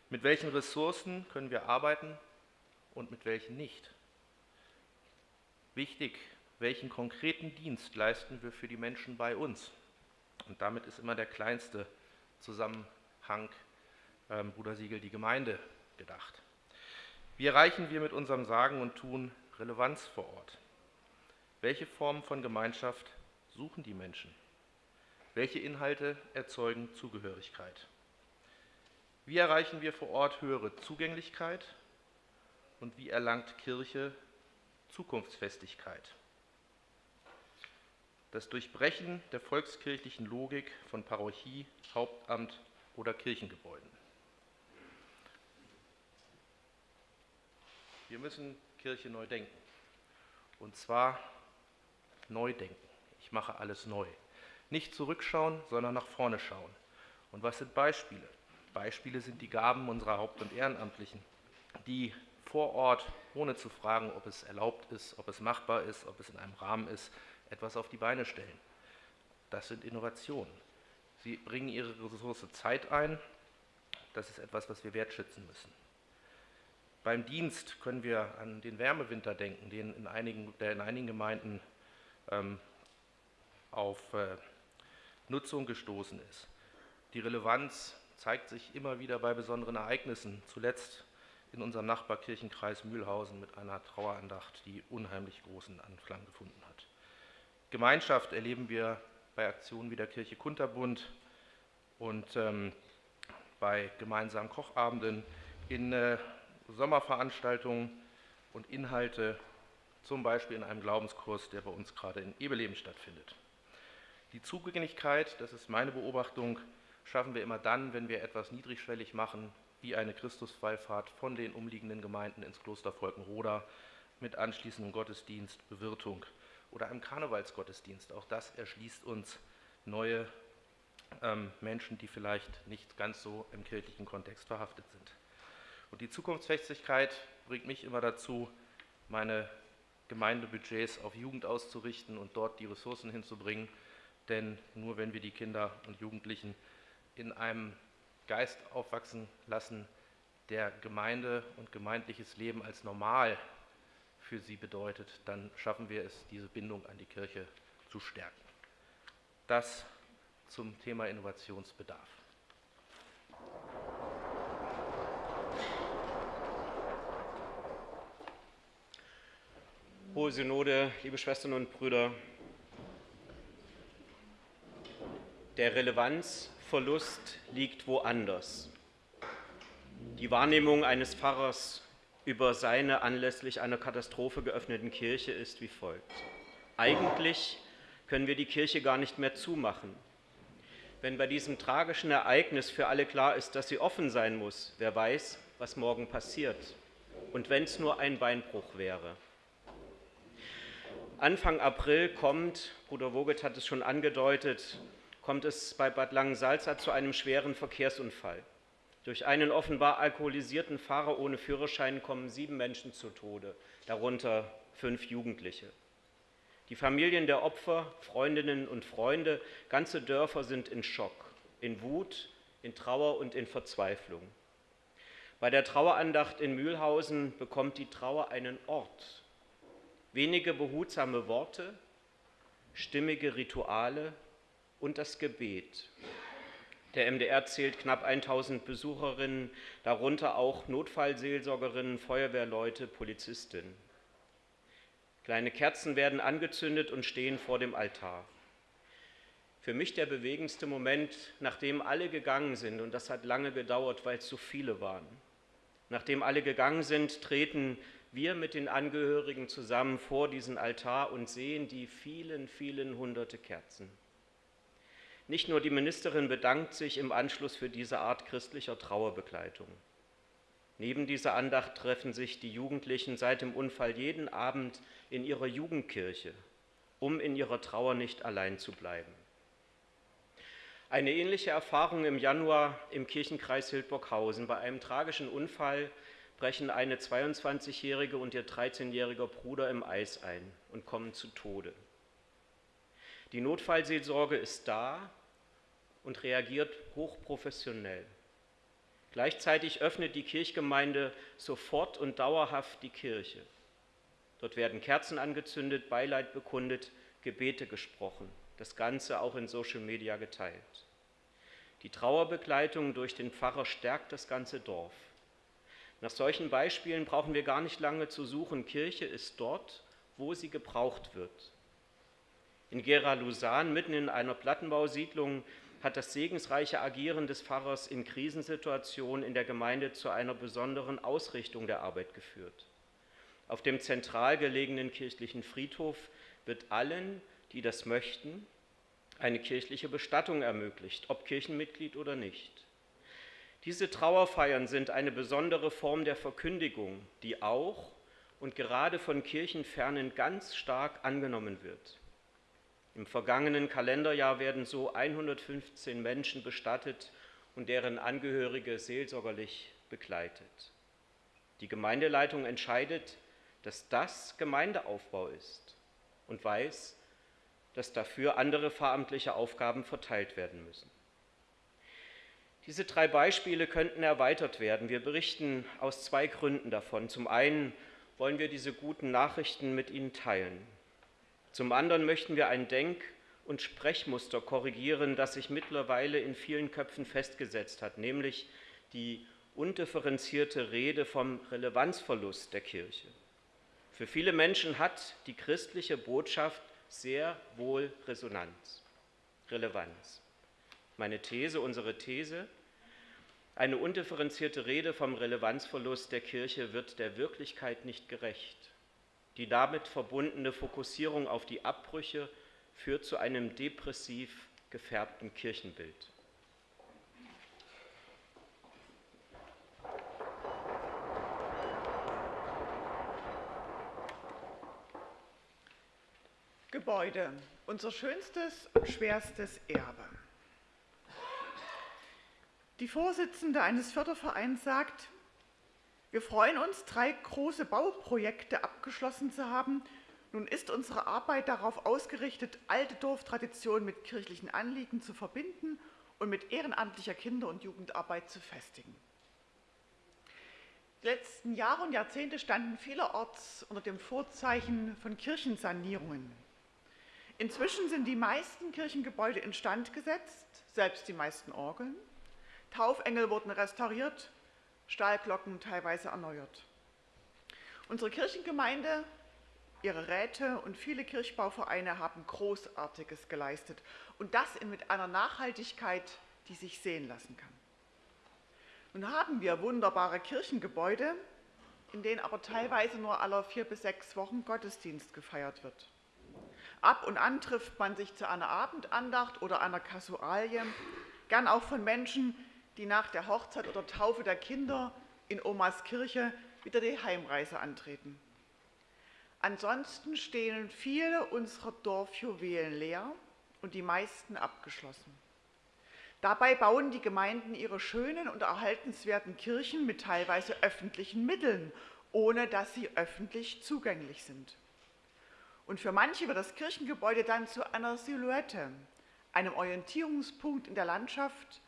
Mit welchen Ressourcen können wir arbeiten und mit welchen nicht? Wichtig, welchen konkreten Dienst leisten wir für die Menschen bei uns? Und damit ist immer der kleinste Zusammenhang, ähm, Bruder Siegel, die Gemeinde gedacht. Wie erreichen wir mit unserem Sagen und Tun Relevanz vor Ort? Welche Formen von Gemeinschaft suchen die Menschen? Welche Inhalte erzeugen Zugehörigkeit? Wie erreichen wir vor Ort höhere Zugänglichkeit und wie erlangt Kirche Zukunftsfestigkeit? Das Durchbrechen der volkskirchlichen Logik von Parochie, Hauptamt oder Kirchengebäuden. Wir müssen Kirche neu denken. Und zwar neu denken. Ich mache alles neu. Nicht zurückschauen, sondern nach vorne schauen. Und was sind Beispiele? Beispiele sind die Gaben unserer Haupt- und Ehrenamtlichen, die vor Ort, ohne zu fragen, ob es erlaubt ist, ob es machbar ist, ob es in einem Rahmen ist, etwas auf die Beine stellen. Das sind Innovationen. Sie bringen ihre Ressource Zeit ein. Das ist etwas, was wir wertschätzen müssen. Beim Dienst können wir an den Wärmewinter denken, den in einigen, der in einigen Gemeinden ähm, auf äh, Nutzung gestoßen ist. Die Relevanz zeigt sich immer wieder bei besonderen Ereignissen, zuletzt in unserem Nachbarkirchenkreis Mühlhausen mit einer Trauerandacht, die unheimlich großen Anklang gefunden hat. Gemeinschaft erleben wir bei Aktionen wie der Kirche Kunterbund und ähm, bei gemeinsamen Kochabenden, in äh, Sommerveranstaltungen und Inhalte, zum Beispiel in einem Glaubenskurs, der bei uns gerade in Ebeleben stattfindet. Die Zugänglichkeit, das ist meine Beobachtung, schaffen wir immer dann, wenn wir etwas niedrigschwellig machen, wie eine Christuswallfahrt von den umliegenden Gemeinden ins Kloster Volkenroda mit anschließendem Gottesdienst, Bewirtung oder einem Karnevalsgottesdienst. Auch das erschließt uns neue ähm, Menschen, die vielleicht nicht ganz so im kirchlichen Kontext verhaftet sind. Und die Zukunftsfestigkeit bringt mich immer dazu, meine Gemeindebudgets auf Jugend auszurichten und dort die Ressourcen hinzubringen. Denn nur wenn wir die Kinder und Jugendlichen in einem Geist aufwachsen lassen, der Gemeinde und gemeindliches Leben als normal für sie bedeutet, dann schaffen wir es, diese Bindung an die Kirche zu stärken. Das zum Thema Innovationsbedarf. Hohe Synode, liebe Schwestern und Brüder, der Relevanzverlust liegt woanders. Die Wahrnehmung eines Pfarrers über seine anlässlich einer Katastrophe geöffneten Kirche ist wie folgt. Eigentlich können wir die Kirche gar nicht mehr zumachen. Wenn bei diesem tragischen Ereignis für alle klar ist, dass sie offen sein muss, wer weiß, was morgen passiert. Und wenn es nur ein Beinbruch wäre. Anfang April kommt, Bruder Woget hat es schon angedeutet, kommt es bei Bad Langensalza zu einem schweren Verkehrsunfall. Durch einen offenbar alkoholisierten Fahrer ohne Führerschein kommen sieben Menschen zu Tode, darunter fünf Jugendliche. Die Familien der Opfer, Freundinnen und Freunde, ganze Dörfer sind in Schock, in Wut, in Trauer und in Verzweiflung. Bei der Trauerandacht in Mühlhausen bekommt die Trauer einen Ort, wenige behutsame Worte, stimmige Rituale und das Gebet. Der MDR zählt knapp 1000 Besucherinnen, darunter auch Notfallseelsorgerinnen, Feuerwehrleute, Polizistinnen. Kleine Kerzen werden angezündet und stehen vor dem Altar. Für mich der bewegendste Moment, nachdem alle gegangen sind, und das hat lange gedauert, weil es so viele waren. Nachdem alle gegangen sind, treten wir mit den Angehörigen zusammen vor diesen Altar und sehen die vielen, vielen hunderte Kerzen. Nicht nur die Ministerin bedankt sich im Anschluss für diese Art christlicher Trauerbegleitung. Neben dieser Andacht treffen sich die Jugendlichen seit dem Unfall jeden Abend in ihrer Jugendkirche, um in ihrer Trauer nicht allein zu bleiben. Eine ähnliche Erfahrung im Januar im Kirchenkreis Hildburghausen bei einem tragischen Unfall brechen eine 22-jährige und ihr 13-jähriger Bruder im Eis ein und kommen zu Tode. Die Notfallseelsorge ist da und reagiert hochprofessionell. Gleichzeitig öffnet die Kirchgemeinde sofort und dauerhaft die Kirche. Dort werden Kerzen angezündet, Beileid bekundet, Gebete gesprochen, das Ganze auch in Social Media geteilt. Die Trauerbegleitung durch den Pfarrer stärkt das ganze Dorf. Nach solchen Beispielen brauchen wir gar nicht lange zu suchen. Kirche ist dort, wo sie gebraucht wird. In Gera-Lusan, mitten in einer Plattenbausiedlung, hat das segensreiche Agieren des Pfarrers in Krisensituationen in der Gemeinde zu einer besonderen Ausrichtung der Arbeit geführt. Auf dem zentral gelegenen kirchlichen Friedhof wird allen, die das möchten, eine kirchliche Bestattung ermöglicht, ob Kirchenmitglied oder nicht. Diese Trauerfeiern sind eine besondere Form der Verkündigung, die auch und gerade von Kirchenfernen ganz stark angenommen wird. Im vergangenen Kalenderjahr werden so 115 Menschen bestattet und deren Angehörige seelsorgerlich begleitet. Die Gemeindeleitung entscheidet, dass das Gemeindeaufbau ist und weiß, dass dafür andere pfarramtliche Aufgaben verteilt werden müssen. Diese drei Beispiele könnten erweitert werden. Wir berichten aus zwei Gründen davon. Zum einen wollen wir diese guten Nachrichten mit Ihnen teilen. Zum anderen möchten wir ein Denk- und Sprechmuster korrigieren, das sich mittlerweile in vielen Köpfen festgesetzt hat, nämlich die undifferenzierte Rede vom Relevanzverlust der Kirche. Für viele Menschen hat die christliche Botschaft sehr wohl Resonanz, Relevanz. Meine These, unsere These, eine undifferenzierte Rede vom Relevanzverlust der Kirche wird der Wirklichkeit nicht gerecht. Die damit verbundene Fokussierung auf die Abbrüche führt zu einem depressiv gefärbten Kirchenbild. Gebäude, unser schönstes, schwerstes Erbe. Die Vorsitzende eines Fördervereins sagt, wir freuen uns, drei große Bauprojekte abgeschlossen zu haben. Nun ist unsere Arbeit darauf ausgerichtet, alte Dorftraditionen mit kirchlichen Anliegen zu verbinden und mit ehrenamtlicher Kinder- und Jugendarbeit zu festigen. Die letzten Jahre und Jahrzehnte standen vielerorts unter dem Vorzeichen von Kirchensanierungen. Inzwischen sind die meisten Kirchengebäude instand gesetzt, selbst die meisten Orgeln. Taufengel wurden restauriert, Stahlglocken teilweise erneuert. Unsere Kirchengemeinde, ihre Räte und viele Kirchbauvereine haben Großartiges geleistet und das mit einer Nachhaltigkeit, die sich sehen lassen kann. Nun haben wir wunderbare Kirchengebäude, in denen aber teilweise nur alle vier bis sechs Wochen Gottesdienst gefeiert wird. Ab und an trifft man sich zu einer Abendandacht oder einer Kasualie, gern auch von Menschen, die nach der Hochzeit oder Taufe der Kinder in Omas Kirche wieder die Heimreise antreten. Ansonsten stehen viele unserer Dorfjuwelen leer und die meisten abgeschlossen. Dabei bauen die Gemeinden ihre schönen und erhaltenswerten Kirchen mit teilweise öffentlichen Mitteln, ohne dass sie öffentlich zugänglich sind. Und für manche wird das Kirchengebäude dann zu einer Silhouette, einem Orientierungspunkt in der Landschaft,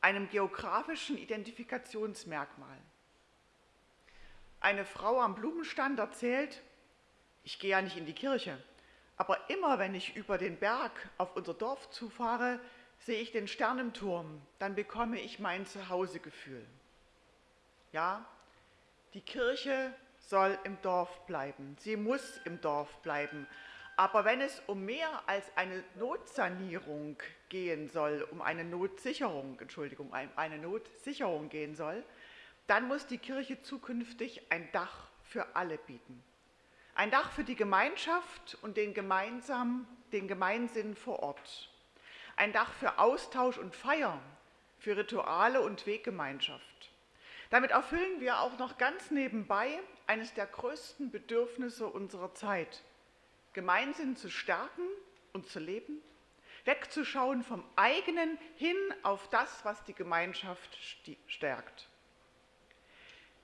einem geografischen Identifikationsmerkmal. Eine Frau am Blumenstand erzählt, ich gehe ja nicht in die Kirche, aber immer wenn ich über den Berg auf unser Dorf zufahre, sehe ich den Sternenturm, dann bekomme ich mein Zuhausegefühl. Ja, die Kirche soll im Dorf bleiben. Sie muss im Dorf bleiben. Aber wenn es um mehr als eine Notsanierung gehen soll, um eine Notsicherung, Entschuldigung, eine Notsicherung gehen soll, dann muss die Kirche zukünftig ein Dach für alle bieten. Ein Dach für die Gemeinschaft und den gemeinsam, den Gemeinsinn vor Ort. Ein Dach für Austausch und Feier, für Rituale und Weggemeinschaft. Damit erfüllen wir auch noch ganz nebenbei eines der größten Bedürfnisse unserer Zeit, Gemeinsinn zu stärken und zu leben, wegzuschauen vom eigenen hin auf das, was die Gemeinschaft stärkt.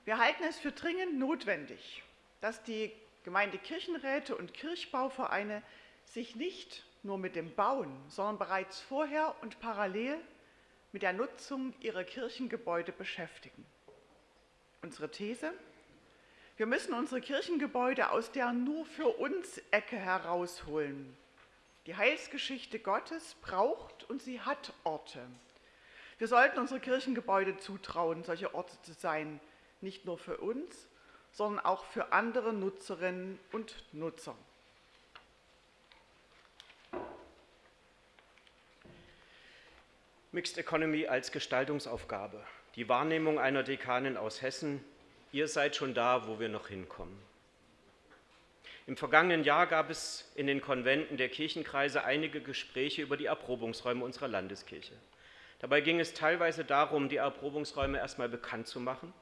Wir halten es für dringend notwendig, dass die Gemeindekirchenräte und Kirchbauvereine sich nicht nur mit dem Bauen, sondern bereits vorher und parallel mit der Nutzung ihrer Kirchengebäude beschäftigen. Unsere These? Wir müssen unsere Kirchengebäude aus der nur für uns Ecke herausholen. Die Heilsgeschichte Gottes braucht und sie hat Orte. Wir sollten unsere Kirchengebäude zutrauen, solche Orte zu sein, nicht nur für uns, sondern auch für andere Nutzerinnen und Nutzer. Mixed Economy als Gestaltungsaufgabe. Die Wahrnehmung einer Dekanin aus Hessen, ihr seid schon da, wo wir noch hinkommen. Im vergangenen Jahr gab es in den Konventen der Kirchenkreise einige Gespräche über die Erprobungsräume unserer Landeskirche. Dabei ging es teilweise darum, die Erprobungsräume erstmal bekannt zu machen.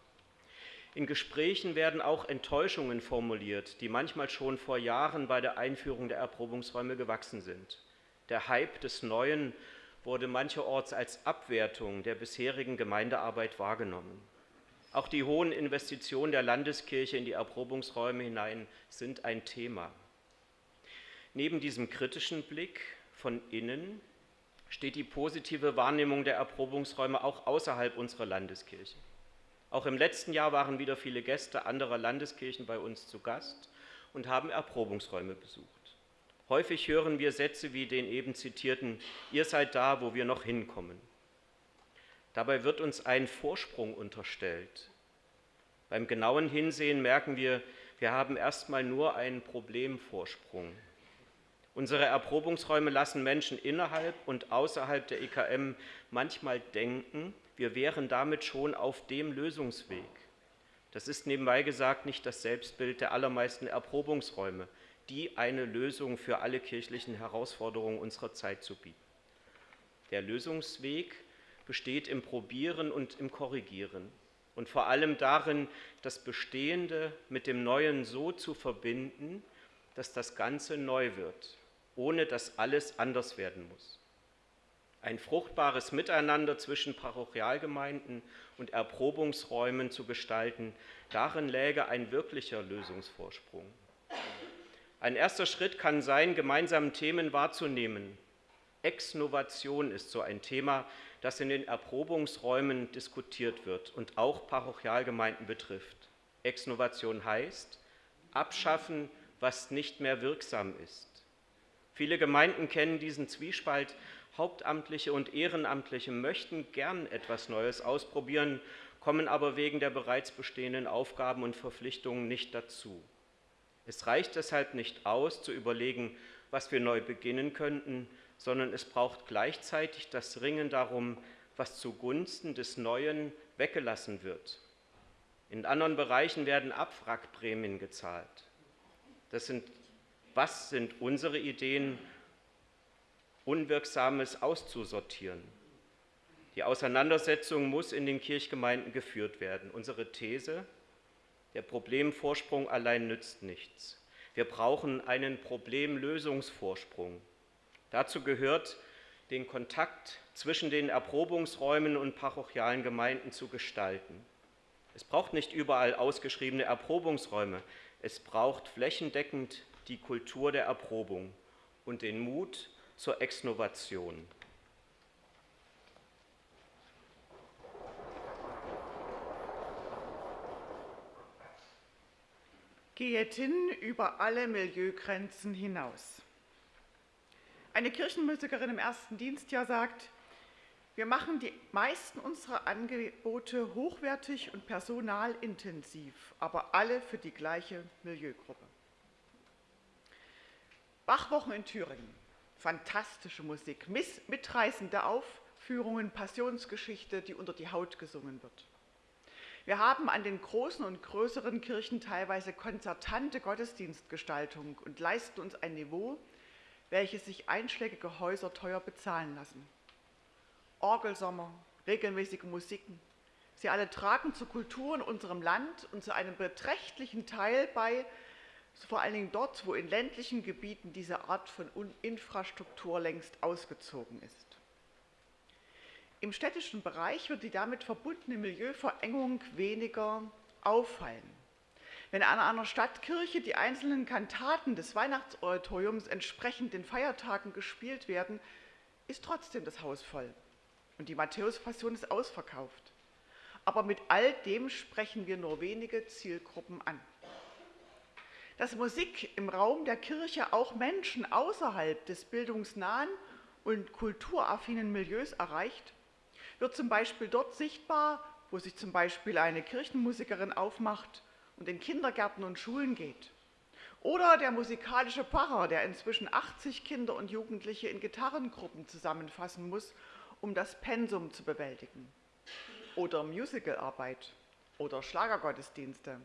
In Gesprächen werden auch Enttäuschungen formuliert, die manchmal schon vor Jahren bei der Einführung der Erprobungsräume gewachsen sind. Der Hype des Neuen wurde mancherorts als Abwertung der bisherigen Gemeindearbeit wahrgenommen. Auch die hohen Investitionen der Landeskirche in die Erprobungsräume hinein sind ein Thema. Neben diesem kritischen Blick von innen steht die positive Wahrnehmung der Erprobungsräume auch außerhalb unserer Landeskirche. Auch im letzten Jahr waren wieder viele Gäste anderer Landeskirchen bei uns zu Gast und haben Erprobungsräume besucht. Häufig hören wir Sätze wie den eben zitierten, ihr seid da, wo wir noch hinkommen. Dabei wird uns ein Vorsprung unterstellt. Beim genauen Hinsehen merken wir, wir haben erstmal nur einen Problemvorsprung. Unsere Erprobungsräume lassen Menschen innerhalb und außerhalb der EKM manchmal denken, wir wären damit schon auf dem Lösungsweg. Das ist nebenbei gesagt nicht das Selbstbild der allermeisten Erprobungsräume, die eine Lösung für alle kirchlichen Herausforderungen unserer Zeit zu bieten. Der Lösungsweg besteht im Probieren und im Korrigieren und vor allem darin, das Bestehende mit dem Neuen so zu verbinden, dass das Ganze neu wird, ohne dass alles anders werden muss. Ein fruchtbares Miteinander zwischen Parochialgemeinden und Erprobungsräumen zu gestalten, darin läge ein wirklicher Lösungsvorsprung. Ein erster Schritt kann sein, gemeinsame Themen wahrzunehmen. Exnovation ist so ein Thema, das in den Erprobungsräumen diskutiert wird und auch Parochialgemeinden betrifft. Exnovation heißt, abschaffen, was nicht mehr wirksam ist. Viele Gemeinden kennen diesen Zwiespalt. Hauptamtliche und Ehrenamtliche möchten gern etwas Neues ausprobieren, kommen aber wegen der bereits bestehenden Aufgaben und Verpflichtungen nicht dazu. Es reicht deshalb nicht aus, zu überlegen, was wir neu beginnen könnten, sondern es braucht gleichzeitig das Ringen darum, was zugunsten des Neuen weggelassen wird. In anderen Bereichen werden Abwrackprämien gezahlt. Das sind, was sind unsere Ideen, Unwirksames auszusortieren? Die Auseinandersetzung muss in den Kirchgemeinden geführt werden. Unsere These, der Problemvorsprung allein nützt nichts. Wir brauchen einen Problemlösungsvorsprung. Dazu gehört, den Kontakt zwischen den Erprobungsräumen und parochialen Gemeinden zu gestalten. Es braucht nicht überall ausgeschriebene Erprobungsräume. Es braucht flächendeckend die Kultur der Erprobung und den Mut zur Exnovation. Geht hin über alle Milieugrenzen hinaus. Eine Kirchenmusikerin im ersten Dienstjahr sagt, wir machen die meisten unserer Angebote hochwertig und personalintensiv, aber alle für die gleiche Milieugruppe. Bachwochen in Thüringen, fantastische Musik, mitreißende Aufführungen, Passionsgeschichte, die unter die Haut gesungen wird. Wir haben an den großen und größeren Kirchen teilweise konzertante Gottesdienstgestaltung und leisten uns ein Niveau, welche sich einschlägige Häuser teuer bezahlen lassen. Orgelsommer, regelmäßige Musiken, sie alle tragen zur Kultur in unserem Land und zu einem beträchtlichen Teil bei, vor allen Dingen dort, wo in ländlichen Gebieten diese Art von Infrastruktur längst ausgezogen ist. Im städtischen Bereich wird die damit verbundene Milieuverengung weniger auffallen. Wenn an einer Stadtkirche die einzelnen Kantaten des Weihnachtsoratoriums entsprechend den Feiertagen gespielt werden, ist trotzdem das Haus voll und die Matthäus-Passion ist ausverkauft. Aber mit all dem sprechen wir nur wenige Zielgruppen an. Dass Musik im Raum der Kirche auch Menschen außerhalb des bildungsnahen und kulturaffinen Milieus erreicht, wird zum Beispiel dort sichtbar, wo sich zum Beispiel eine Kirchenmusikerin aufmacht und in Kindergärten und Schulen geht. Oder der musikalische Pfarrer, der inzwischen 80 Kinder und Jugendliche in Gitarrengruppen zusammenfassen muss, um das Pensum zu bewältigen. Oder Musicalarbeit oder Schlagergottesdienste.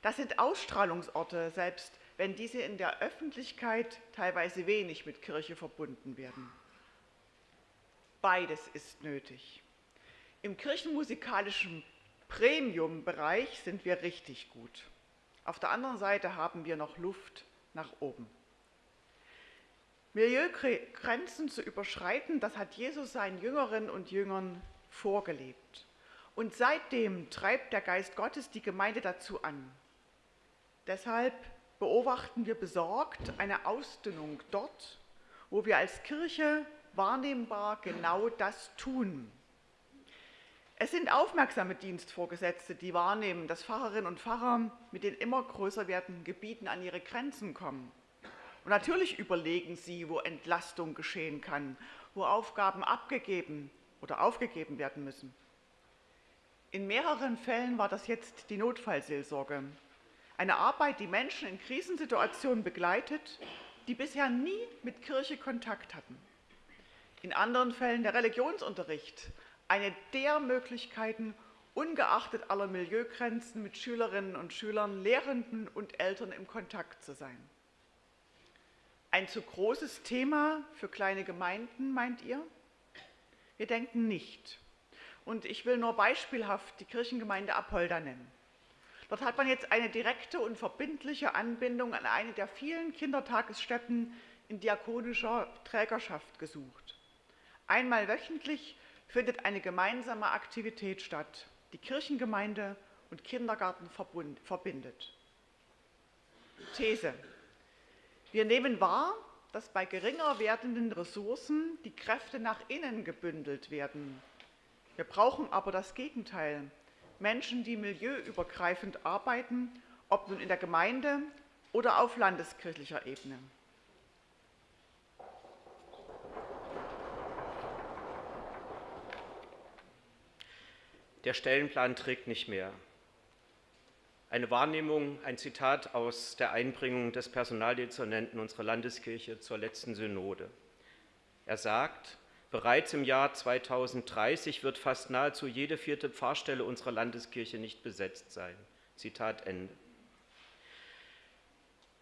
Das sind Ausstrahlungsorte, selbst wenn diese in der Öffentlichkeit teilweise wenig mit Kirche verbunden werden. Beides ist nötig. Im kirchenmusikalischen Premium-Bereich sind wir richtig gut. Auf der anderen Seite haben wir noch Luft nach oben. Milieugrenzen zu überschreiten, das hat Jesus seinen Jüngerinnen und Jüngern vorgelebt. Und seitdem treibt der Geist Gottes die Gemeinde dazu an. Deshalb beobachten wir besorgt eine Ausdünnung dort, wo wir als Kirche wahrnehmbar genau das tun. Es sind aufmerksame Dienstvorgesetzte, die wahrnehmen, dass Pfarrerinnen und Pfarrer mit den immer größer werdenden Gebieten an ihre Grenzen kommen. Und natürlich überlegen sie, wo Entlastung geschehen kann, wo Aufgaben abgegeben oder aufgegeben werden müssen. In mehreren Fällen war das jetzt die Notfallseelsorge. Eine Arbeit, die Menschen in Krisensituationen begleitet die bisher nie mit Kirche Kontakt hatten. In anderen Fällen der Religionsunterricht, eine der Möglichkeiten, ungeachtet aller Milieugrenzen mit Schülerinnen und Schülern, Lehrenden und Eltern im Kontakt zu sein. Ein zu großes Thema für kleine Gemeinden, meint ihr? Wir denken nicht. Und ich will nur beispielhaft die Kirchengemeinde Apolda nennen. Dort hat man jetzt eine direkte und verbindliche Anbindung an eine der vielen Kindertagesstätten in diakonischer Trägerschaft gesucht. Einmal wöchentlich findet eine gemeinsame Aktivität statt, die Kirchengemeinde und Kindergarten verbindet. These. Wir nehmen wahr, dass bei geringer werdenden Ressourcen die Kräfte nach innen gebündelt werden. Wir brauchen aber das Gegenteil. Menschen, die milieuübergreifend arbeiten, ob nun in der Gemeinde oder auf landeskirchlicher Ebene. Der Stellenplan trägt nicht mehr. Eine Wahrnehmung, ein Zitat aus der Einbringung des Personaldezernenten unserer Landeskirche zur letzten Synode. Er sagt, bereits im Jahr 2030 wird fast nahezu jede vierte Pfarrstelle unserer Landeskirche nicht besetzt sein. Zitat Ende.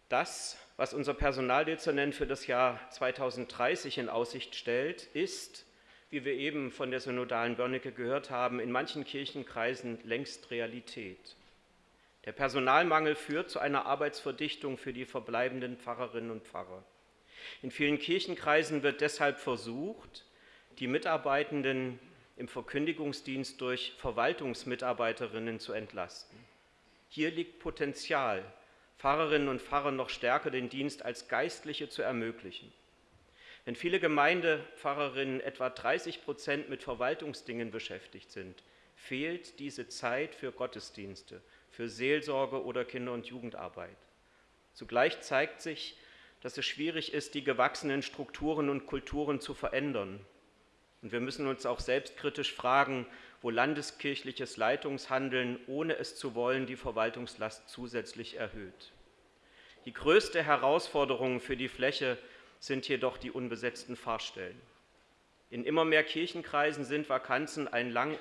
Das, was unser Personaldezernent für das Jahr 2030 in Aussicht stellt, ist, wie wir eben von der synodalen Börnecke gehört haben, in manchen Kirchenkreisen längst Realität. Der Personalmangel führt zu einer Arbeitsverdichtung für die verbleibenden Pfarrerinnen und Pfarrer. In vielen Kirchenkreisen wird deshalb versucht, die Mitarbeitenden im Verkündigungsdienst durch Verwaltungsmitarbeiterinnen zu entlasten. Hier liegt Potenzial, Pfarrerinnen und Pfarrer noch stärker den Dienst als Geistliche zu ermöglichen. Wenn viele Gemeindepfarrerinnen etwa 30 Prozent mit Verwaltungsdingen beschäftigt sind, fehlt diese Zeit für Gottesdienste, für Seelsorge oder Kinder- und Jugendarbeit. Zugleich zeigt sich, dass es schwierig ist, die gewachsenen Strukturen und Kulturen zu verändern. Und wir müssen uns auch selbstkritisch fragen, wo landeskirchliches Leitungshandeln, ohne es zu wollen, die Verwaltungslast zusätzlich erhöht. Die größte Herausforderung für die Fläche sind jedoch die unbesetzten Pfarrstellen. In immer mehr Kirchenkreisen sind Vakanzen ein lang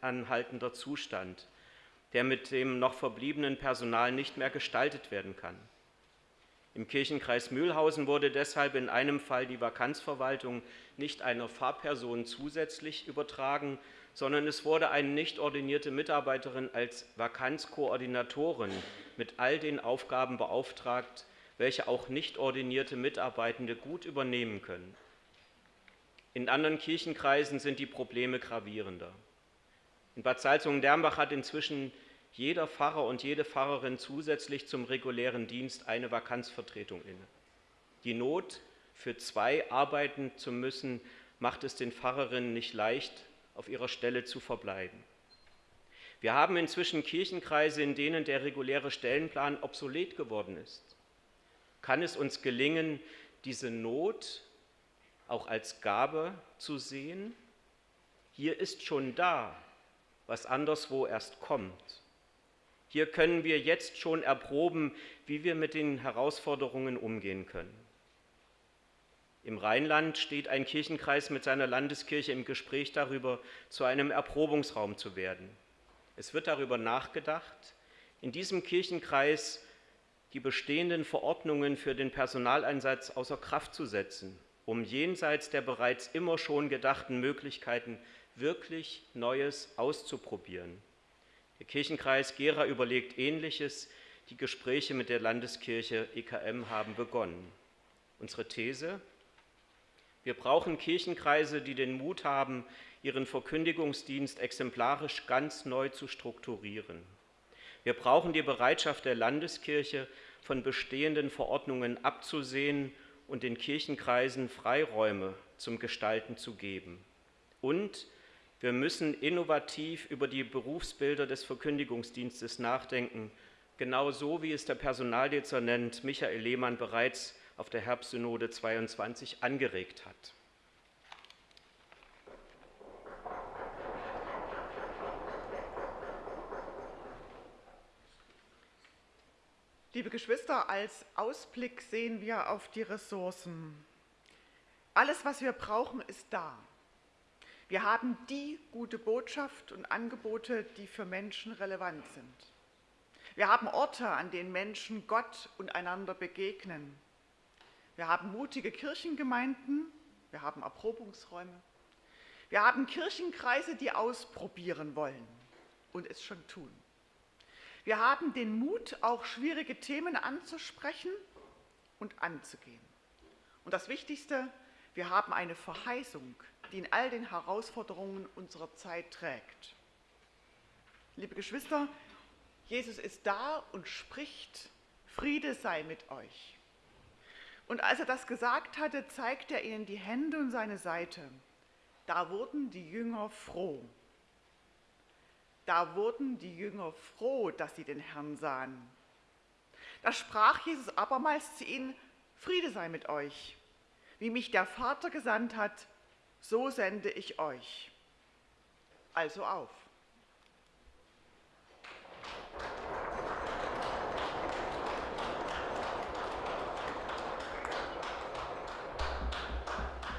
anhaltender Zustand, der mit dem noch verbliebenen Personal nicht mehr gestaltet werden kann. Im Kirchenkreis Mühlhausen wurde deshalb in einem Fall die Vakanzverwaltung nicht einer Fahrperson zusätzlich übertragen, sondern es wurde eine nicht ordinierte Mitarbeiterin als Vakanzkoordinatorin mit all den Aufgaben beauftragt, welche auch nicht ordinierte Mitarbeitende gut übernehmen können. In anderen Kirchenkreisen sind die Probleme gravierender. In Bad Salzungen-Dernbach hat inzwischen jeder Pfarrer und jede Pfarrerin zusätzlich zum regulären Dienst eine Vakanzvertretung inne. Die Not, für zwei arbeiten zu müssen, macht es den Pfarrerinnen nicht leicht, auf ihrer Stelle zu verbleiben. Wir haben inzwischen Kirchenkreise, in denen der reguläre Stellenplan obsolet geworden ist kann es uns gelingen, diese Not auch als Gabe zu sehen. Hier ist schon da, was anderswo erst kommt. Hier können wir jetzt schon erproben, wie wir mit den Herausforderungen umgehen können. Im Rheinland steht ein Kirchenkreis mit seiner Landeskirche im Gespräch darüber, zu einem Erprobungsraum zu werden. Es wird darüber nachgedacht, in diesem Kirchenkreis die bestehenden Verordnungen für den Personaleinsatz außer Kraft zu setzen, um jenseits der bereits immer schon gedachten Möglichkeiten wirklich Neues auszuprobieren. Der Kirchenkreis Gera überlegt Ähnliches. Die Gespräche mit der Landeskirche EKM haben begonnen. Unsere These? Wir brauchen Kirchenkreise, die den Mut haben, ihren Verkündigungsdienst exemplarisch ganz neu zu strukturieren. Wir brauchen die Bereitschaft der Landeskirche, von bestehenden Verordnungen abzusehen und den Kirchenkreisen Freiräume zum Gestalten zu geben. Und wir müssen innovativ über die Berufsbilder des Verkündigungsdienstes nachdenken, genauso wie es der Personaldezernent Michael Lehmann bereits auf der Herbstsynode 22 angeregt hat. Liebe Geschwister, als Ausblick sehen wir auf die Ressourcen. Alles, was wir brauchen, ist da. Wir haben die gute Botschaft und Angebote, die für Menschen relevant sind. Wir haben Orte, an denen Menschen Gott und einander begegnen. Wir haben mutige Kirchengemeinden, wir haben Erprobungsräume. Wir haben Kirchenkreise, die ausprobieren wollen und es schon tun. Wir haben den Mut, auch schwierige Themen anzusprechen und anzugehen. Und das Wichtigste, wir haben eine Verheißung, die in all den Herausforderungen unserer Zeit trägt. Liebe Geschwister, Jesus ist da und spricht, Friede sei mit euch. Und als er das gesagt hatte, zeigte er ihnen die Hände und seine Seite. Da wurden die Jünger froh. Da wurden die Jünger froh, dass sie den Herrn sahen. Da sprach Jesus abermals zu ihnen, Friede sei mit euch. Wie mich der Vater gesandt hat, so sende ich euch. Also auf.